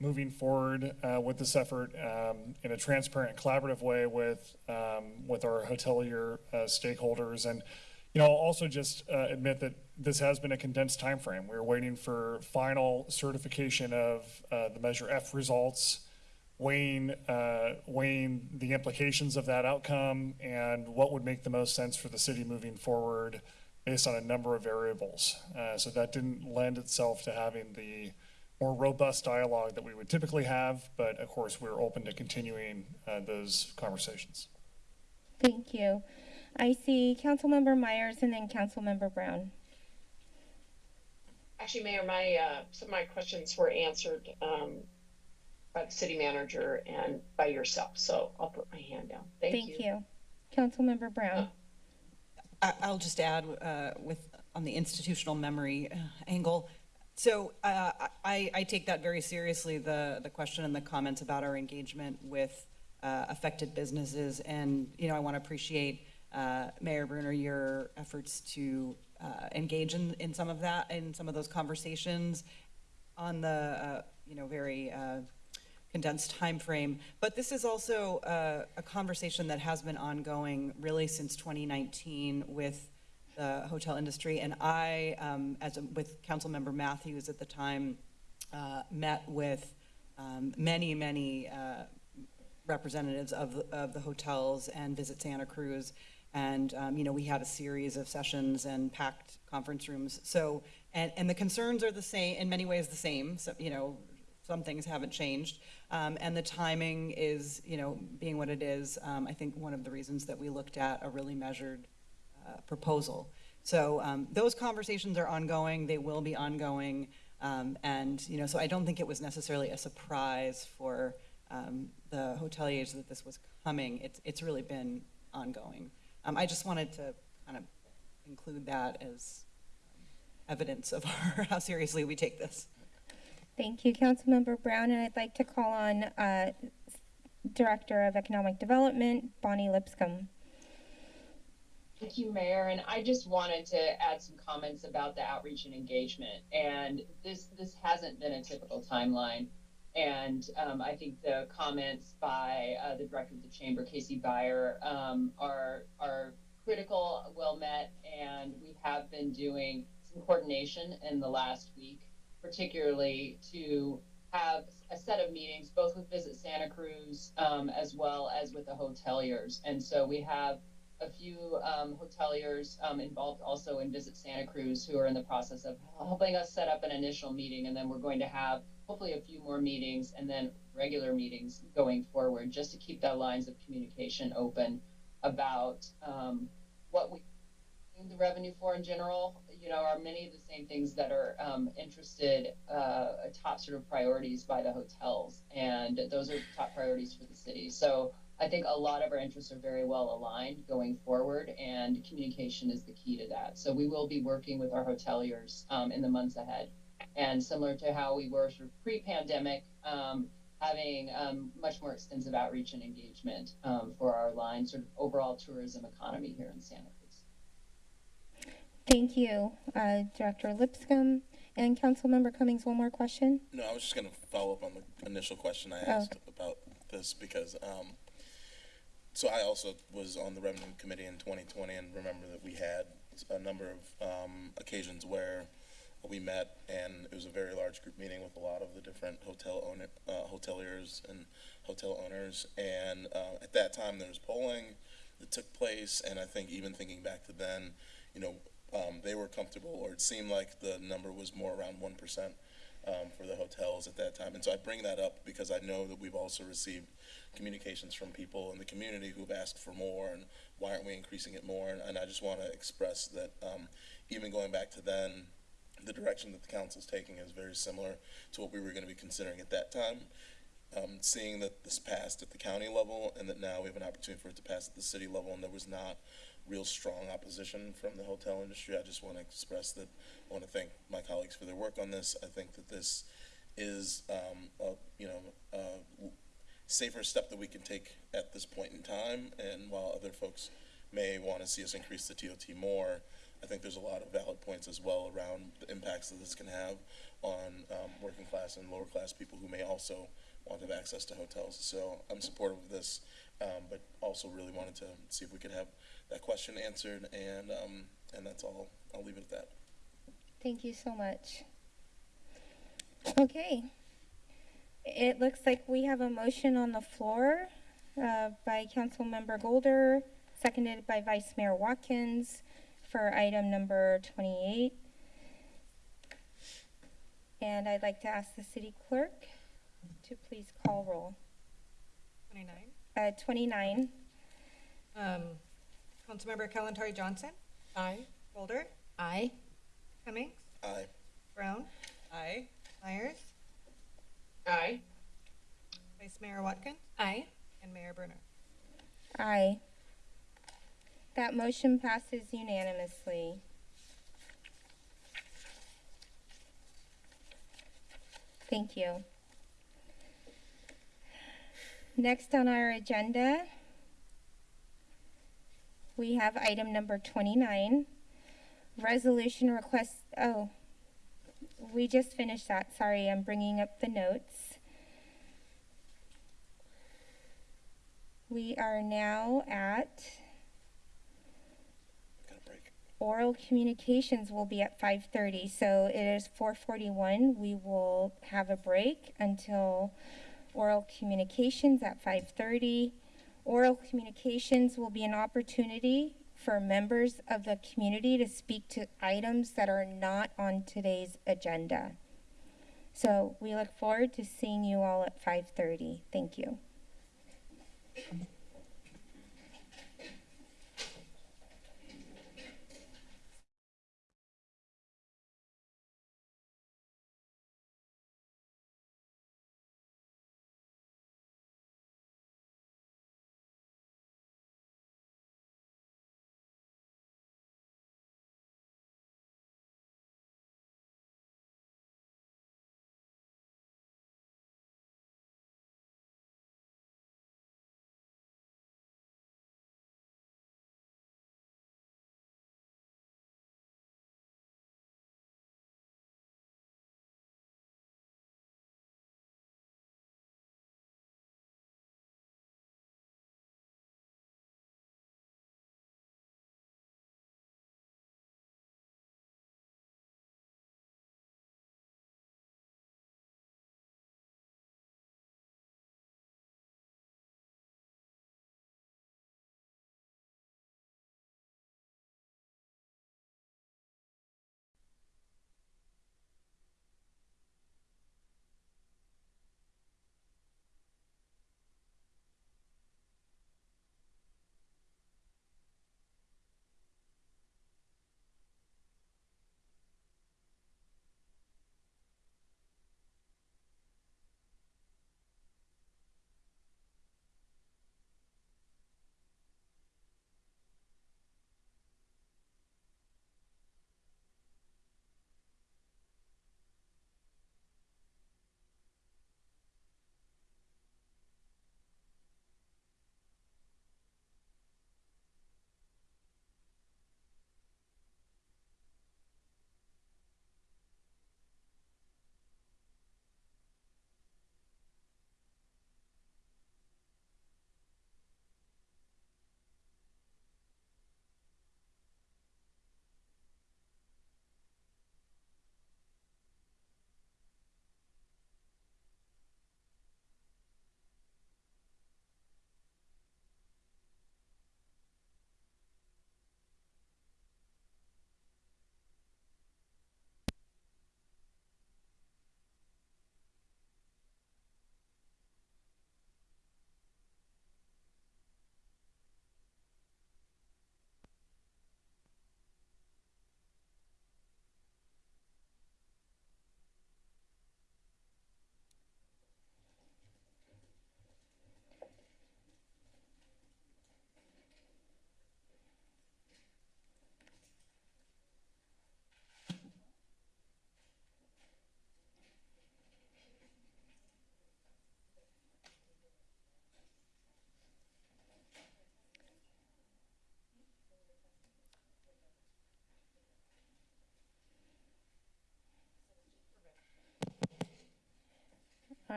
moving forward, uh, with this effort, um, in a transparent, collaborative way with, um, with our hotelier, uh, stakeholders. And, you know, I'll also just, uh, admit that this has been a condensed timeframe. We're waiting for final certification of, uh, the Measure F results weighing, uh, weighing the implications of that outcome and what would make the most sense for the city moving forward based on a number of variables. Uh, so that didn't lend itself to having the more robust dialogue that we would typically have, but of course, we're open to continuing uh, those conversations. Thank you. I see Councilmember Meyers and then Councilmember Brown. Actually, Mayor, my, uh, some of my questions were answered, um, by the city manager and by yourself, so I'll put my hand down. Thank you. Thank you. Councilmember Brown. I, I'll just add uh, with on the institutional memory uh, angle. So uh, I, I take that very seriously. The the question and the comments about our engagement with uh, affected businesses, and you know, I want to appreciate uh, Mayor Brunner your efforts to uh, engage in, in some of that in some of those conversations on the uh, you know, very uh, condensed time frame. But this is also uh, a conversation that has been ongoing really since 2019 with the hotel industry. And I, um, as a, with Councilmember Matthews at the time, uh, met with um, many, many representatives of, of the hotels and Visit Santa Cruz. And, um, you know, we had a series of sessions and packed conference rooms. So, and, and the concerns are the same, in many ways the same. So, you know, some things haven't changed. Um, and the timing is, you know, being what it is, um, I think one of the reasons that we looked at a really measured uh, proposal. So um, those conversations are ongoing, they will be ongoing. Um, and, you know, so I don't think it was necessarily a surprise for um, the hoteliers that this was coming. It's, it's really been ongoing. Um, I just wanted to kind of include that as evidence of [laughs] our, how seriously we take this. Thank you, Councilmember Brown, and I'd like to call on uh, Director of Economic Development, Bonnie Lipscomb. Thank you, Mayor. And I just wanted to add some comments about the outreach and engagement. And this this hasn't been a typical timeline. And um, I think the comments by uh, the director of the chamber, Casey Beyer, um, are are critical, well met, and we have been doing some coordination in the last week, particularly to have a set of meetings, both with Visit Santa Cruz um, as well as with the hoteliers. And so we have a few um, hoteliers um, involved also in Visit Santa Cruz who are in the process of helping us set up an initial meeting. And then we're going to have hopefully a few more meetings and then regular meetings going forward just to keep that lines of communication open about um, what we the revenue for in general, you know, are many of the same things that are um, interested, uh, top sort of priorities by the hotels. And those are top priorities for the city. So I think a lot of our interests are very well aligned going forward, and communication is the key to that. So we will be working with our hoteliers um, in the months ahead. And similar to how we were sort of pre pandemic, um, having um, much more extensive outreach and engagement um, for our line, sort of overall tourism economy here in Santa Cruz. Thank you, uh, Director Lipscomb. And Councilmember Cummings, one more question? No, I was just gonna follow up on the initial question I Oh. asked about this because, um, so I also was on the revenue committee in twenty twenty and remember that we had a number of, um, occasions where we met and it was a very large group meeting with a lot of the different hotel owner, uh, hoteliers and hotel owners. And, uh, at that time, there was polling that took place and I think even thinking back to then, you know, um, they were comfortable, or it seemed like the number was more around one percent um, for the hotels at that time. And so I bring that up because I know that we've also received communications from people in the community who've asked for more, and why aren't we increasing it more? And, and I just want to express that um, even going back to then, the direction that the council is taking is very similar to what we were going to be considering at that time. Um, seeing that this passed at the county level and that now we have an opportunity for it to pass at the city level and there was not real strong opposition from the hotel industry. I just want to express that I want to thank my colleagues for their work on this. I think that this is, um, a, you know, a safer step that we can take at this point in time. And while other folks may want to see us increase the TOT more, I think there's a lot of valid points as well around the impacts that this can have on um, working class and lower class people who may also want to have access to hotels. So I'm supportive of this, um, but also really wanted to see if we could have that question answered, and um, and that's all. I'll leave it at that. Thank you so much. Okay. It looks like we have a motion on the floor uh, by Councilmember Golder, seconded by Vice Mayor Watkins for item number 28. And I'd like to ask the city clerk to please call roll. 29. Uh, 29. Um, Councilmember Kalantari Johnson. Aye. Golder. Aye. Cummings. Aye. Brown. Aye. Meyers. Aye. Vice Mayor Watkins. Aye. And Mayor Brunner. Aye. That motion passes unanimously. Thank you. Next on our agenda, we have item number 29, resolution request, oh, we just finished that. Sorry, I'm bringing up the notes. We are now at oral communications will be at 5:30. So it is 4:41. We will have a break until oral communications at 5:30. Oral communications will be an opportunity for members of the community to speak to items that are not on today's agenda. So we look forward to seeing you all at 5:30. Thank you.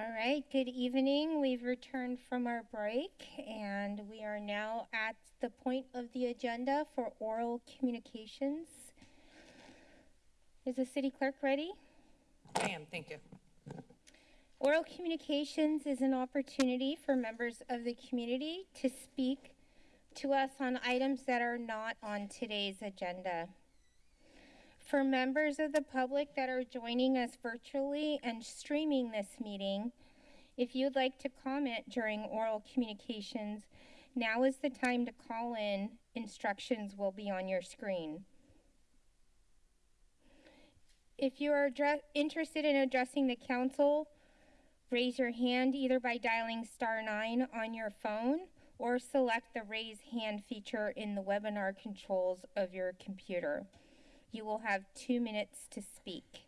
All right, good evening. We've returned from our break and we are now at the point of the agenda for oral communications. Is the city clerk ready? I am, thank you. Oral communications is an opportunity for members of the community to speak to us on items that are not on today's agenda. For members of the public that are joining us virtually and streaming this meeting, if you'd like to comment during oral communications, now is the time to call in. Instructions will be on your screen. If you are interested in addressing the council, raise your hand either by dialing star nine on your phone or select the raise hand feature in the webinar controls of your computer. You will have two minutes to speak.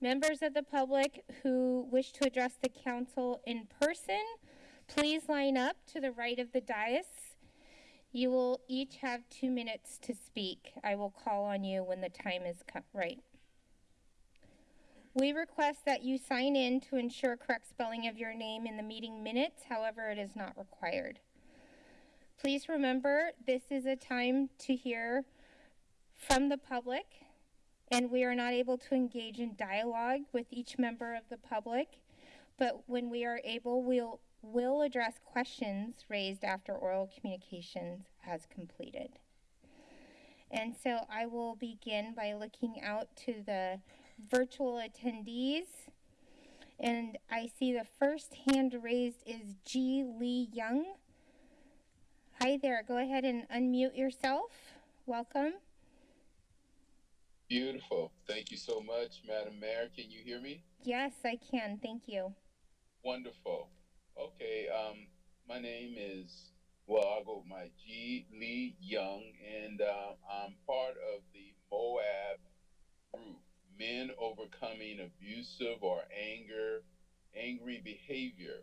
Members of the public who wish to address the council in person, please line up to the right of the dais. You will each have two minutes to speak. I will call on you when the time is right. We request that you sign in to ensure correct spelling of your name in the meeting minutes, however, it is not required. Please remember, this is a time to hear from the public, and we are not able to engage in dialogue with each member of the public. But when we are able, we'll, will address questions raised after oral communications has completed. And so I will begin by looking out to the virtual attendees. And I see the first hand raised is G. Lee Young. Hi there, go ahead and unmute yourself. Welcome. Beautiful. Thank you so much, Madam Mayor. Can you hear me? Yes, I can. Thank you. Wonderful. Okay, um, my name is, well, I'll go with my G. Lee Young, and uh, I'm part of the Moab group, Men Overcoming Abusive or Anger, Angry Behavior.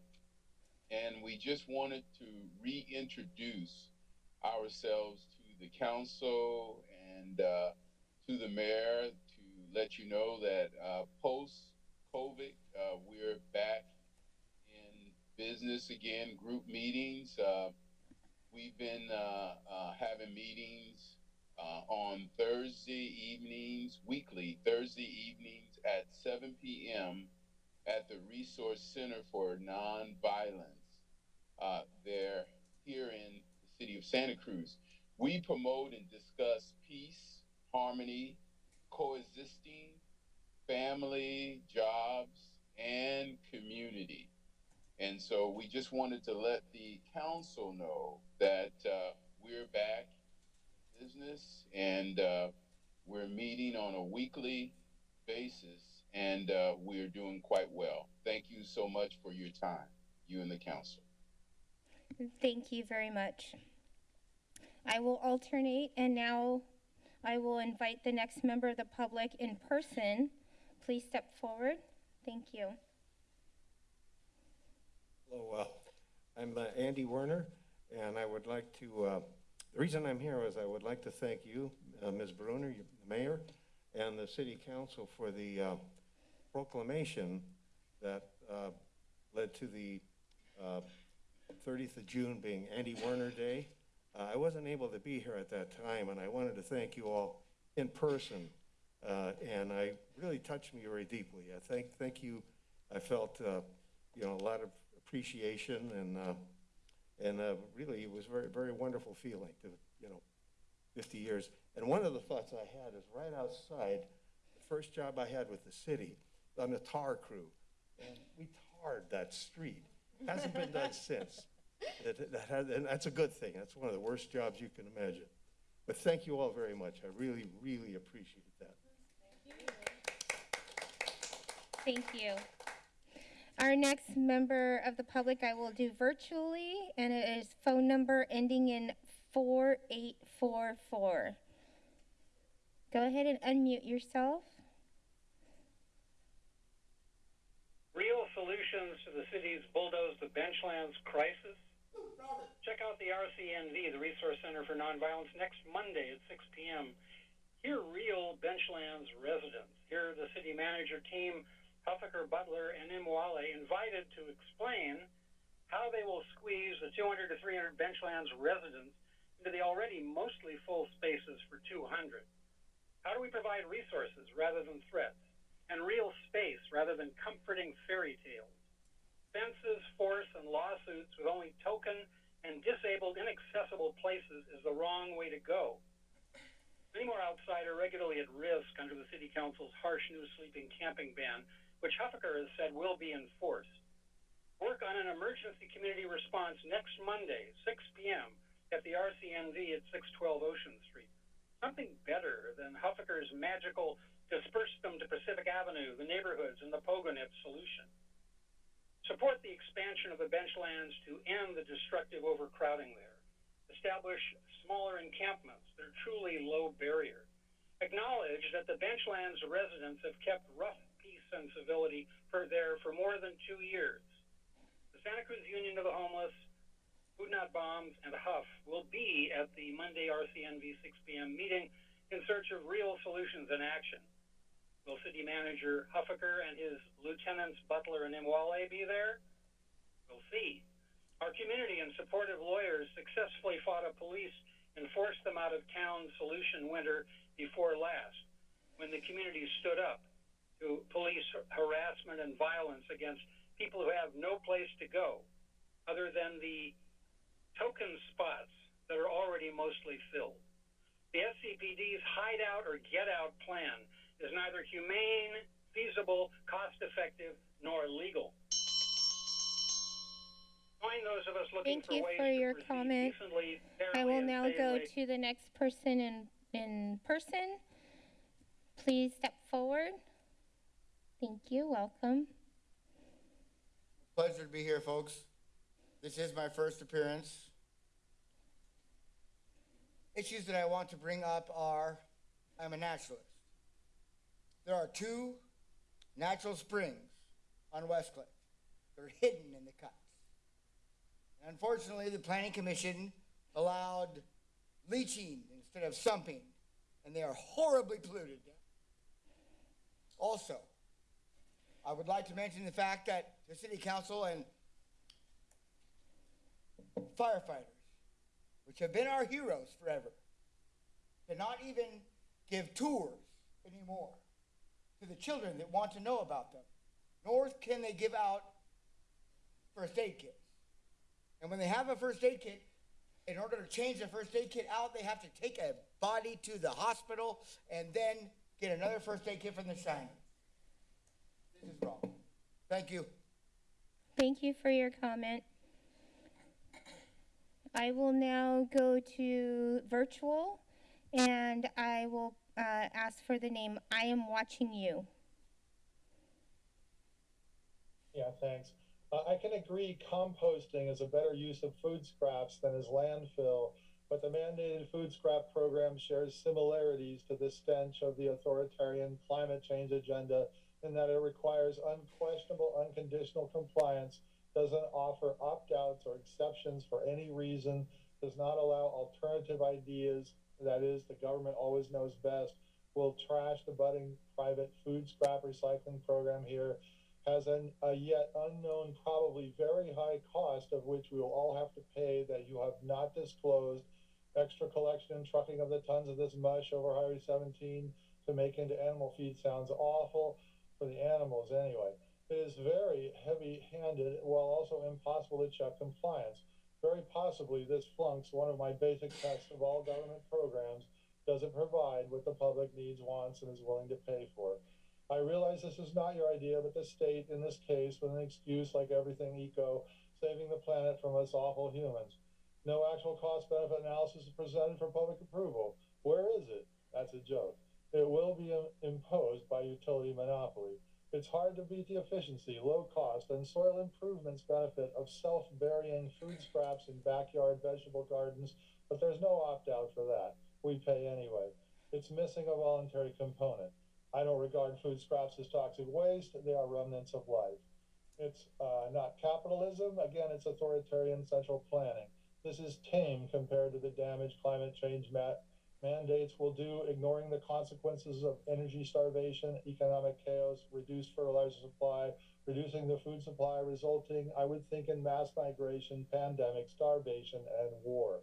And we just wanted to reintroduce ourselves to the council and uh, to the mayor to let you know that uh, post COVID, uh, we're back in business again, group meetings. Uh, we've been uh, uh, having meetings on Thursday evenings, weekly Thursday evenings at 7 p.m. at the Resource Center for Nonviolence. There here in the city of Santa Cruz. We promote and discuss peace, harmony, coexisting, family, jobs, and community. And so we just wanted to let the council know that uh, we're back in business and uh, we're meeting on a weekly basis and uh, we're doing quite well. Thank you so much for your time, you and the council. Thank you very much. I will alternate, and now I will invite the next member of the public in person. Please step forward. Thank you. Hello, uh, I'm uh, Andy Werner, and I would like to, uh, the reason I'm here is I would like to thank you, uh, Ms. Brunner, the mayor, and the city council for the uh, proclamation that uh, led to the uh, 30th of June being Andy Werner Day. Uh, I wasn't able to be here at that time, and I wanted to thank you all in person. Uh, and I really touched me very deeply. I thank, thank you. I felt, uh, you know, a lot of appreciation and, uh, and uh, really it was very, very wonderful feeling to, you know, 50 years. And one of the thoughts I had is right outside, the first job I had with the city, on the tar crew. And we tarred that street. Hasn't been done [laughs] since. That, that had, and that's a good thing. That's one of the worst jobs you can imagine. But thank you all very much. I really, really appreciate that. Thank you. Our next member of the public I will do virtually, and it is phone number ending in 4844. Go ahead and unmute yourself. Real solutions to the city's bulldoze the benchlands crisis. Check out the RCNV, the Resource Center for Nonviolence, next Monday at 6 p.m. Hear real benchlands residents. Hear the city manager team, Huffaker, Butler, and Imwalle invited to explain how they will squeeze the 200 to 300 benchlands residents into the already mostly full spaces for 200. How do we provide resources rather than threats? and real space rather than comforting fairy tales. Fences, force, and lawsuits with only token and disabled, inaccessible places is the wrong way to go. Many more outside are regularly at risk under the City Council's harsh new sleeping camping ban, which Huffaker has said will be enforced. Work on an emergency community response next Monday, 6 p.m., at the RCNV at 612 Ocean Street. Something better than Huffaker's magical disperse them to Pacific Avenue, the neighborhoods, and the Pogonip solution. Support the expansion of the benchlands to end the destructive overcrowding there. Establish smaller encampments that are truly low barrier. Acknowledge that the benchlands residents have kept rough peace and civility for there for more than two years. The Santa Cruz Union of the Homeless, Food Not Bombs, and Huff will be at the Monday RCNV 6 p.m. meeting in search of real solutions and action. Will City Manager Huffaker and his lieutenants Butler and Imwalle be there? We'll see. Our community and supportive lawyers successfully fought a police and forced them out of town solution winter before last, when the community stood up to police harassment and violence against people who have no place to go other than the token spots that are already mostly filled. The SCPD's hideout or get out plan is neither humane, feasible, cost effective, nor legal. Join those of us looking Thank for you ways for your proceed comment. decently, I will now go away to the next person in, in person. Please step forward. Thank you, welcome. Pleasure to be here, folks. This is my first appearance. Issues that I want to bring up are I'm a naturalist. There are two natural springs on Westcliff that are hidden in the cuts. And unfortunately, the Planning Commission allowed leaching instead of sumping, and they are horribly polluted. Also, I would like to mention the fact that the city council and firefighters, which have been our heroes forever, cannot even give tours anymore to the children that want to know about them, nor can they give out first aid kits. And when they have a first aid kit, in order to change the first aid kit out, they have to take a body to the hospital and then get another first aid kit from the shiner. This is wrong. Thank you. Thank you for your comment. I will now go to virtual and I will uh, ask for the name I am watching you. Yeah, thanks. Uh, I can agree composting is a better use of food scraps than is landfill, but the mandated food scrap program shares similarities to the stench of the authoritarian climate change agenda in that it requires unquestionable, unconditional compliance, doesn't offer opt outs or exceptions for any reason, does not allow alternative ideas, that is, the government always knows best, will trash the budding private food scrap recycling program here has an, a yet unknown, probably very high cost of which we will all have to pay that you have not disclosed. Extra collection and trucking of the tons of this mush over Highway 17 to make into animal feed sounds awful for the animals anyway. It is very heavy handed while also impossible to check compliance. Very possibly, this flunks one of my basic tests of all government programs doesn't provide what the public needs, wants, and is willing to pay for. I realize this is not your idea, but the state, in this case, with an excuse like everything eco, saving the planet from us awful humans. No actual cost benefit analysis is presented for public approval. Where is it? That's a joke. It will be imposed by utility monopoly. It's hard to beat the efficiency, low cost, and soil improvements benefit of self burying food scraps in backyard vegetable gardens, but there's no opt out for that. We pay anyway. It's missing a voluntary component. I don't regard food scraps as toxic waste, they are remnants of life. It's uh, not capitalism, again, it's authoritarian central planning. This is tame compared to the damage climate change ma- mandates will do, ignoring the consequences of energy starvation, economic chaos, reduced fertilizer supply, reducing the food supply, resulting, I would think, in mass migration, pandemic, starvation, and war.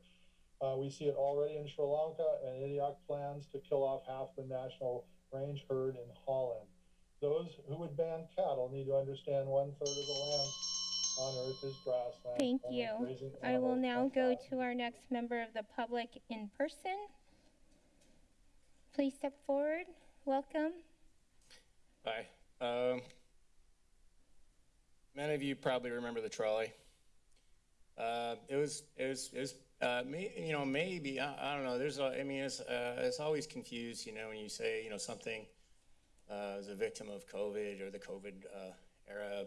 Uh, we see it already in Sri Lanka and IDIOC plans to kill off half the national range herd in Holland. Those who would ban cattle need to understand one third of the land on earth is grassland. Thank you. I will now go to our next member of the public in person. Please step forward. Welcome. Hi. Um, many of you probably remember the trolley. Uh, it was, it was, it was, uh, may, you know, maybe, I, I don't know. There's, I mean, it's, uh, it's always confused, you know, when you say, you know, something uh, is a victim of COVID or the COVID uh, era.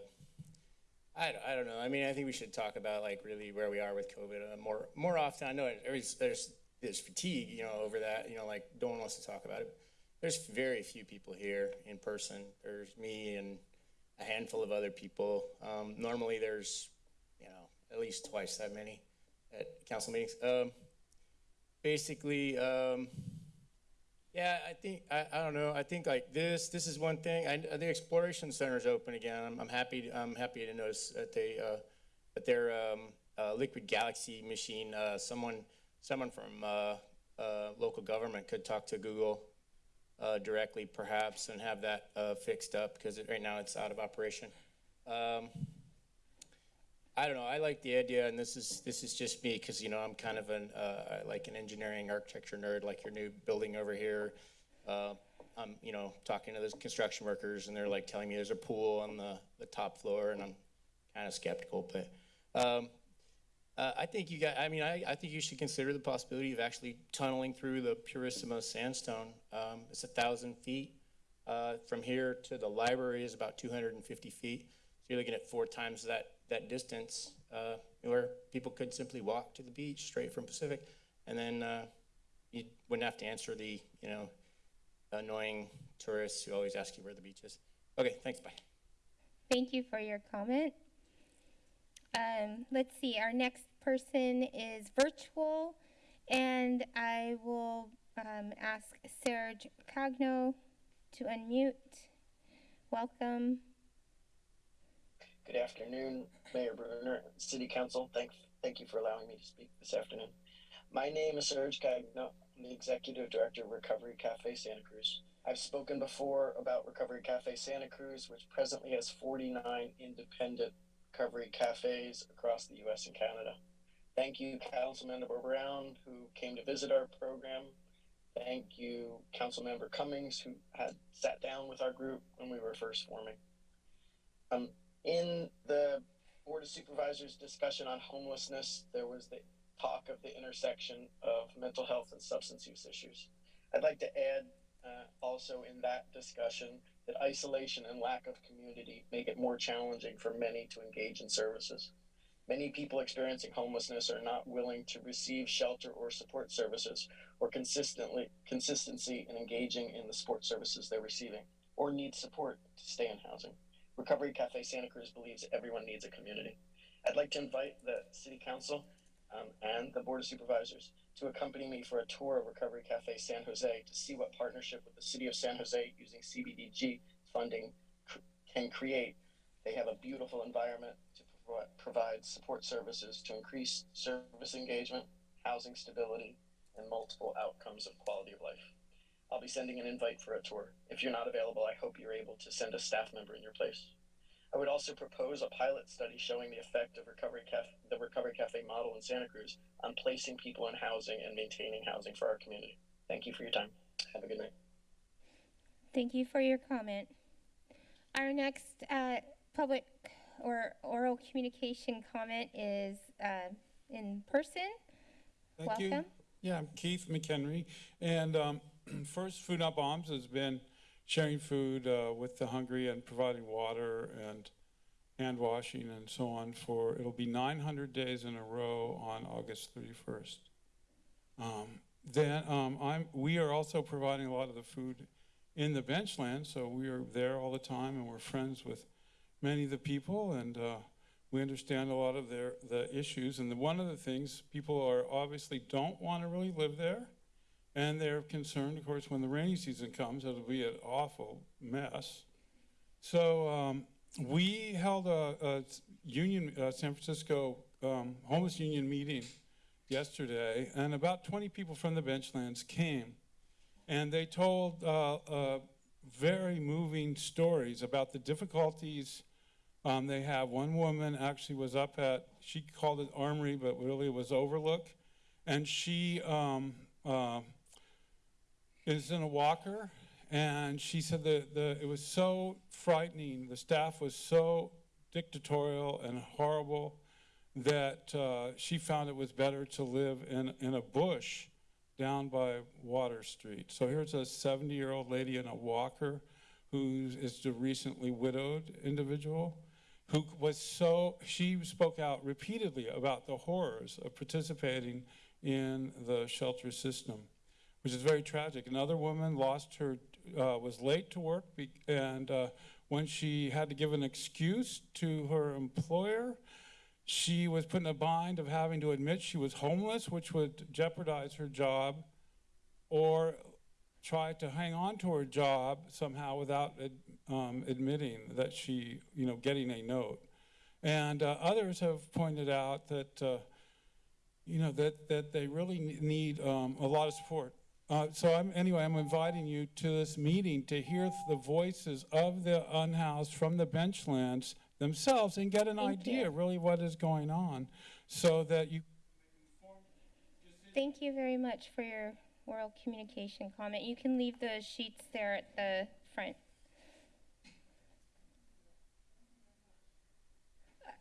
I, I don't know. I mean, I think we should talk about like really where we are with COVID uh, more more often. I know there's there's there's fatigue, you know, over that. You know, like no one wants to talk about it. There's very few people here in person. There's me and a handful of other people. Um, normally, there's you know at least twice that many at council meetings. Um, basically, um, Yeah, I think, I, I don't know, I think like this, this is one thing, I, the Exploration center is open again, I'm, I'm happy, to- I'm happy to notice that they, uh, that their, um, uh, Liquid Galaxy machine, uh, someone, someone from, uh, uh, local government could talk to Google, uh, directly perhaps and have that, uh, fixed up, because right now it's out of operation. Um, I don't know. I like the idea, and this is this is just me because you know I'm kind of an uh, like an engineering architecture nerd, like your new building over here. Uh, I'm you know talking to those construction workers, and they're like telling me there's a pool on the the top floor, and I'm kind of skeptical. But um, uh, I think you got. I mean, I, I think you should consider the possibility of actually tunneling through the Purissima sandstone. Um, it's a thousand feet. Uh, from here to the library is about 250 feet. So you're looking at four times that that distance, uh, where people could simply walk to the beach straight from Pacific, and then uh, you wouldn't have to answer the you know annoying tourists who always ask you where the beach is. Okay, thanks. Bye. Thank you for your comment. Um, let's see, our next person is virtual, and I will um, ask Serge Cagno to unmute. Welcome. Good afternoon, Mayor Brunner, City Council. Thank, thank you for allowing me to speak this afternoon. My name is Serge Cagno. I'm the Executive Director of Recovery Cafe Santa Cruz. I've spoken before about Recovery Cafe Santa Cruz, which presently has 49 independent recovery cafes across the US and Canada. Thank you, Councilmember Brown, who came to visit our program. Thank you, Councilmember Cummings, who had sat down with our group when we were first forming. Um, in the Board of Supervisors discussion on homelessness, there was the talk of the intersection of mental health and substance use issues. I'd like to add uh, also in that discussion that isolation and lack of community make it more challenging for many to engage in services. Many people experiencing homelessness are not willing to receive shelter or support services or consistently consistency in engaging in the support services they're receiving or need support to stay in housing. Recovery Cafe Santa Cruz believes everyone needs a community. I'd like to invite the City Council um, and the Board of Supervisors to accompany me for a tour of Recovery Cafe San Jose to see what partnership with the City of San Jose using CBDG funding can create. They have a beautiful environment to provi- provide support services to increase service engagement, housing stability, and multiple outcomes of quality of life. I'll be sending an invite for a tour. If you're not available, I hope you're able to send a staff member in your place. I would also propose a pilot study showing the effect of Recovery Cafe, the Recovery Cafe model in Santa Cruz on placing people in housing and maintaining housing for our community. Thank you for your time. Have a good night. Thank you for your comment. Our next uh, public or oral communication comment is uh, in person. Thank you. Yeah, I'm Keith McHenry. And um, [clears throat] first, Food Not Bombs has been sharing food uh, with the hungry and providing water and hand washing and so on for, it'll be 900 days in a row on August 31st. Um, then um, I'm, we are also providing a lot of the food in the benchland, so we are there all the time and we're friends with many of the people and uh, we understand a lot of their the issues. And the, one of the things people are obviously don't want to really live there, and they're concerned, of course, when the rainy season comes, it'll be an awful mess. So um, we held a, a union, San Francisco um, homeless union meeting yesterday, and about 20 people from the benchlands came, and they told uh, uh, very moving stories about the difficulties um, they have. One woman actually was up at, she called it Armory, but really it was Overlook, and she um, uh, is in a walker, and she said that the, it was so frightening. The staff was so dictatorial and horrible that uh, she found it was better to live in, in a bush down by Water Street. So here's a 70 year old lady in a walker who is the recently widowed individual who was so, she spoke out repeatedly about the horrors of participating in the shelter system, which is very tragic. Another woman lost her, uh, was late to work, and uh, when she had to give an excuse to her employer, she was put in a bind of having to admit she was homeless, which would jeopardize her job, or try to hang on to her job somehow without um, admitting that she, you know, getting a note. And uh, others have pointed out that, uh, you know, that, that they really need um, a lot of support. Uh, so I'm, anyway, I'm inviting you to this meeting to hear the voices of the unhoused from the benchlands themselves and get an Thank idea you. really what is going on so that you Thank you very much for your oral communication comment. You can leave the sheets there at the front.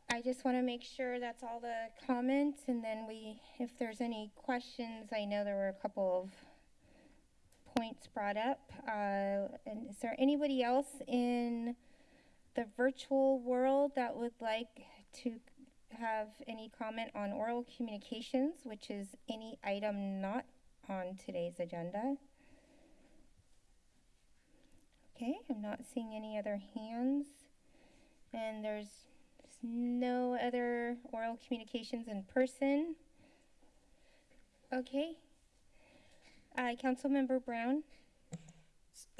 I just want to make sure that's all the comments, and then we, if there's any questions, I know there were a couple of points brought up. Uh, and is there anybody else in the virtual world that would like to have any comment on oral communications, which is any item not on today's agenda? Okay, I'm not seeing any other hands. And there's no other oral communications in person. Okay. Uh, Councilmember Brown?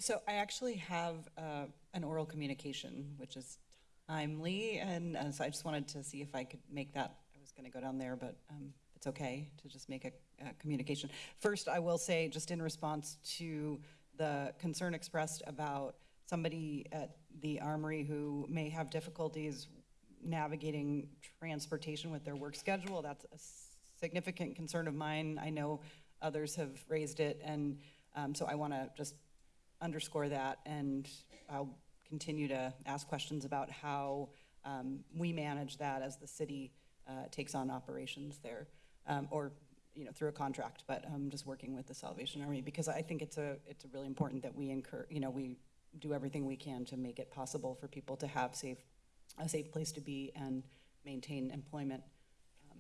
So I actually have uh, an oral communication, which is timely, and uh, so I just wanted to see if I could make that. I was going to go down there, but um, it's okay to just make a, a communication. First, I will say, just in response to the concern expressed about somebody at the Armory who may have difficulties navigating transportation with their work schedule, that's a significant concern of mine. I know others have raised it, and um, so I want to just underscore that, and I'll continue to ask questions about how um, we manage that as the city uh, takes on operations there, um, or you know through a contract. But I'm just working with the Salvation Army because I think it's a it's really important that we incur you know we do everything we can to make it possible for people to have safe a safe place to be and maintain employment um,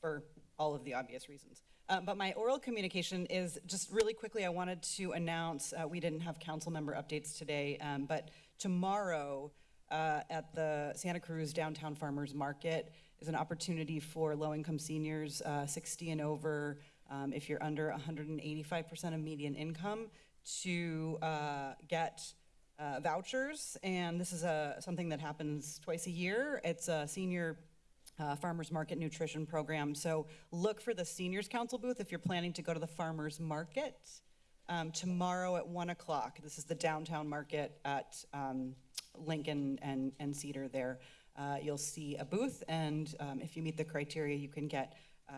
for all of the obvious reasons. Um, but my oral communication is just really quickly, I wanted to announce, uh, we didn't have council member updates today, um, but tomorrow uh, at the Santa Cruz Downtown Farmers Market is an opportunity for low-income seniors, uh, 60 and over, um, if you're under 185% of median income, to uh, get uh, vouchers. And this is a, something that happens twice a year. It's a senior uh, farmers market nutrition program. So look for the seniors council booth if you're planning to go to the farmers market um, tomorrow at one o'clock. This is the downtown market at um, Lincoln and, and Cedar there. Uh, you'll see a booth, and um, if you meet the criteria, you can get uh,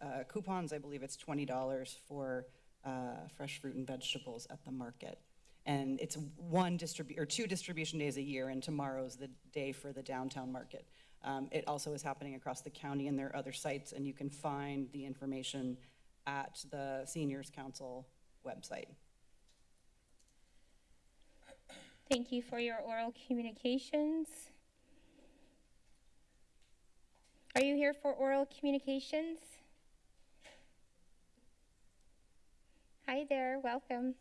uh, coupons. I believe it's twenty dollars for uh, fresh fruit and vegetables at the market. And it's one distribu- or two distribution days a year, and tomorrow's the day for the downtown market. Um, it also is happening across the county, and there are other sites, and you can find the information at the Seniors Council website. Thank you for your oral communications. Are you here for oral communications? Hi there, welcome.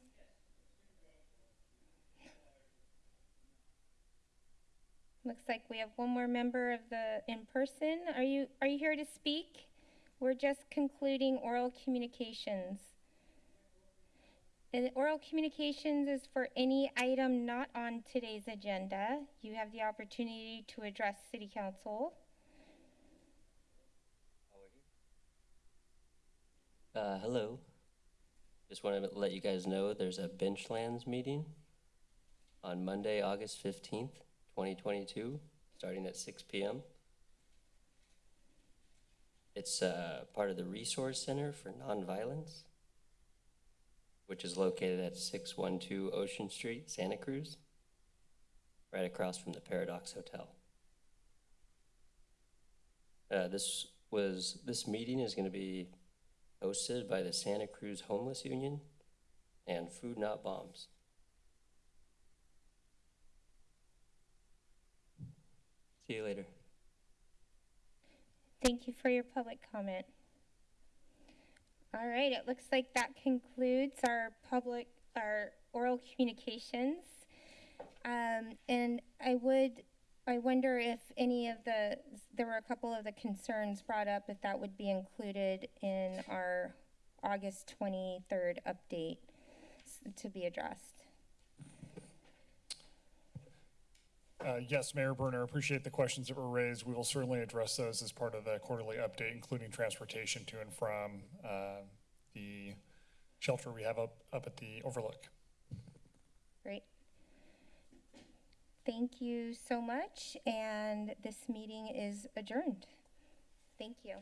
Looks like we have one more member of the in-person. Are you, are you here to speak? We're just concluding oral communications. And oral communications is for any item not on today's agenda. You have the opportunity to address city council. Uh, hello. Just want to let you guys know there's a Benchlands meeting on Monday, August 15th, 2022, starting at 6 p.m. It's uh, part of the Resource Center for Nonviolence, which is located at 612 Ocean Street, Santa Cruz, right across from the Paradox Hotel. Uh, this was this meeting is going to be hosted by the Santa Cruz Homeless Union and Food Not Bombs. See you later. Thank you for your public comment. All right, it looks like that concludes our public, our oral communications. Um, and I would, I wonder if any of the, there were a couple of the concerns brought up, if that would be included in our August 23rd update. to be addressed. Uh, Yes, Mayor Brunner, appreciate the questions that were raised. We will certainly address those as part of the quarterly update, including transportation to and from uh, the shelter we have up, up at the Overlook. Great. Thank you so much, and this meeting is adjourned. Thank you.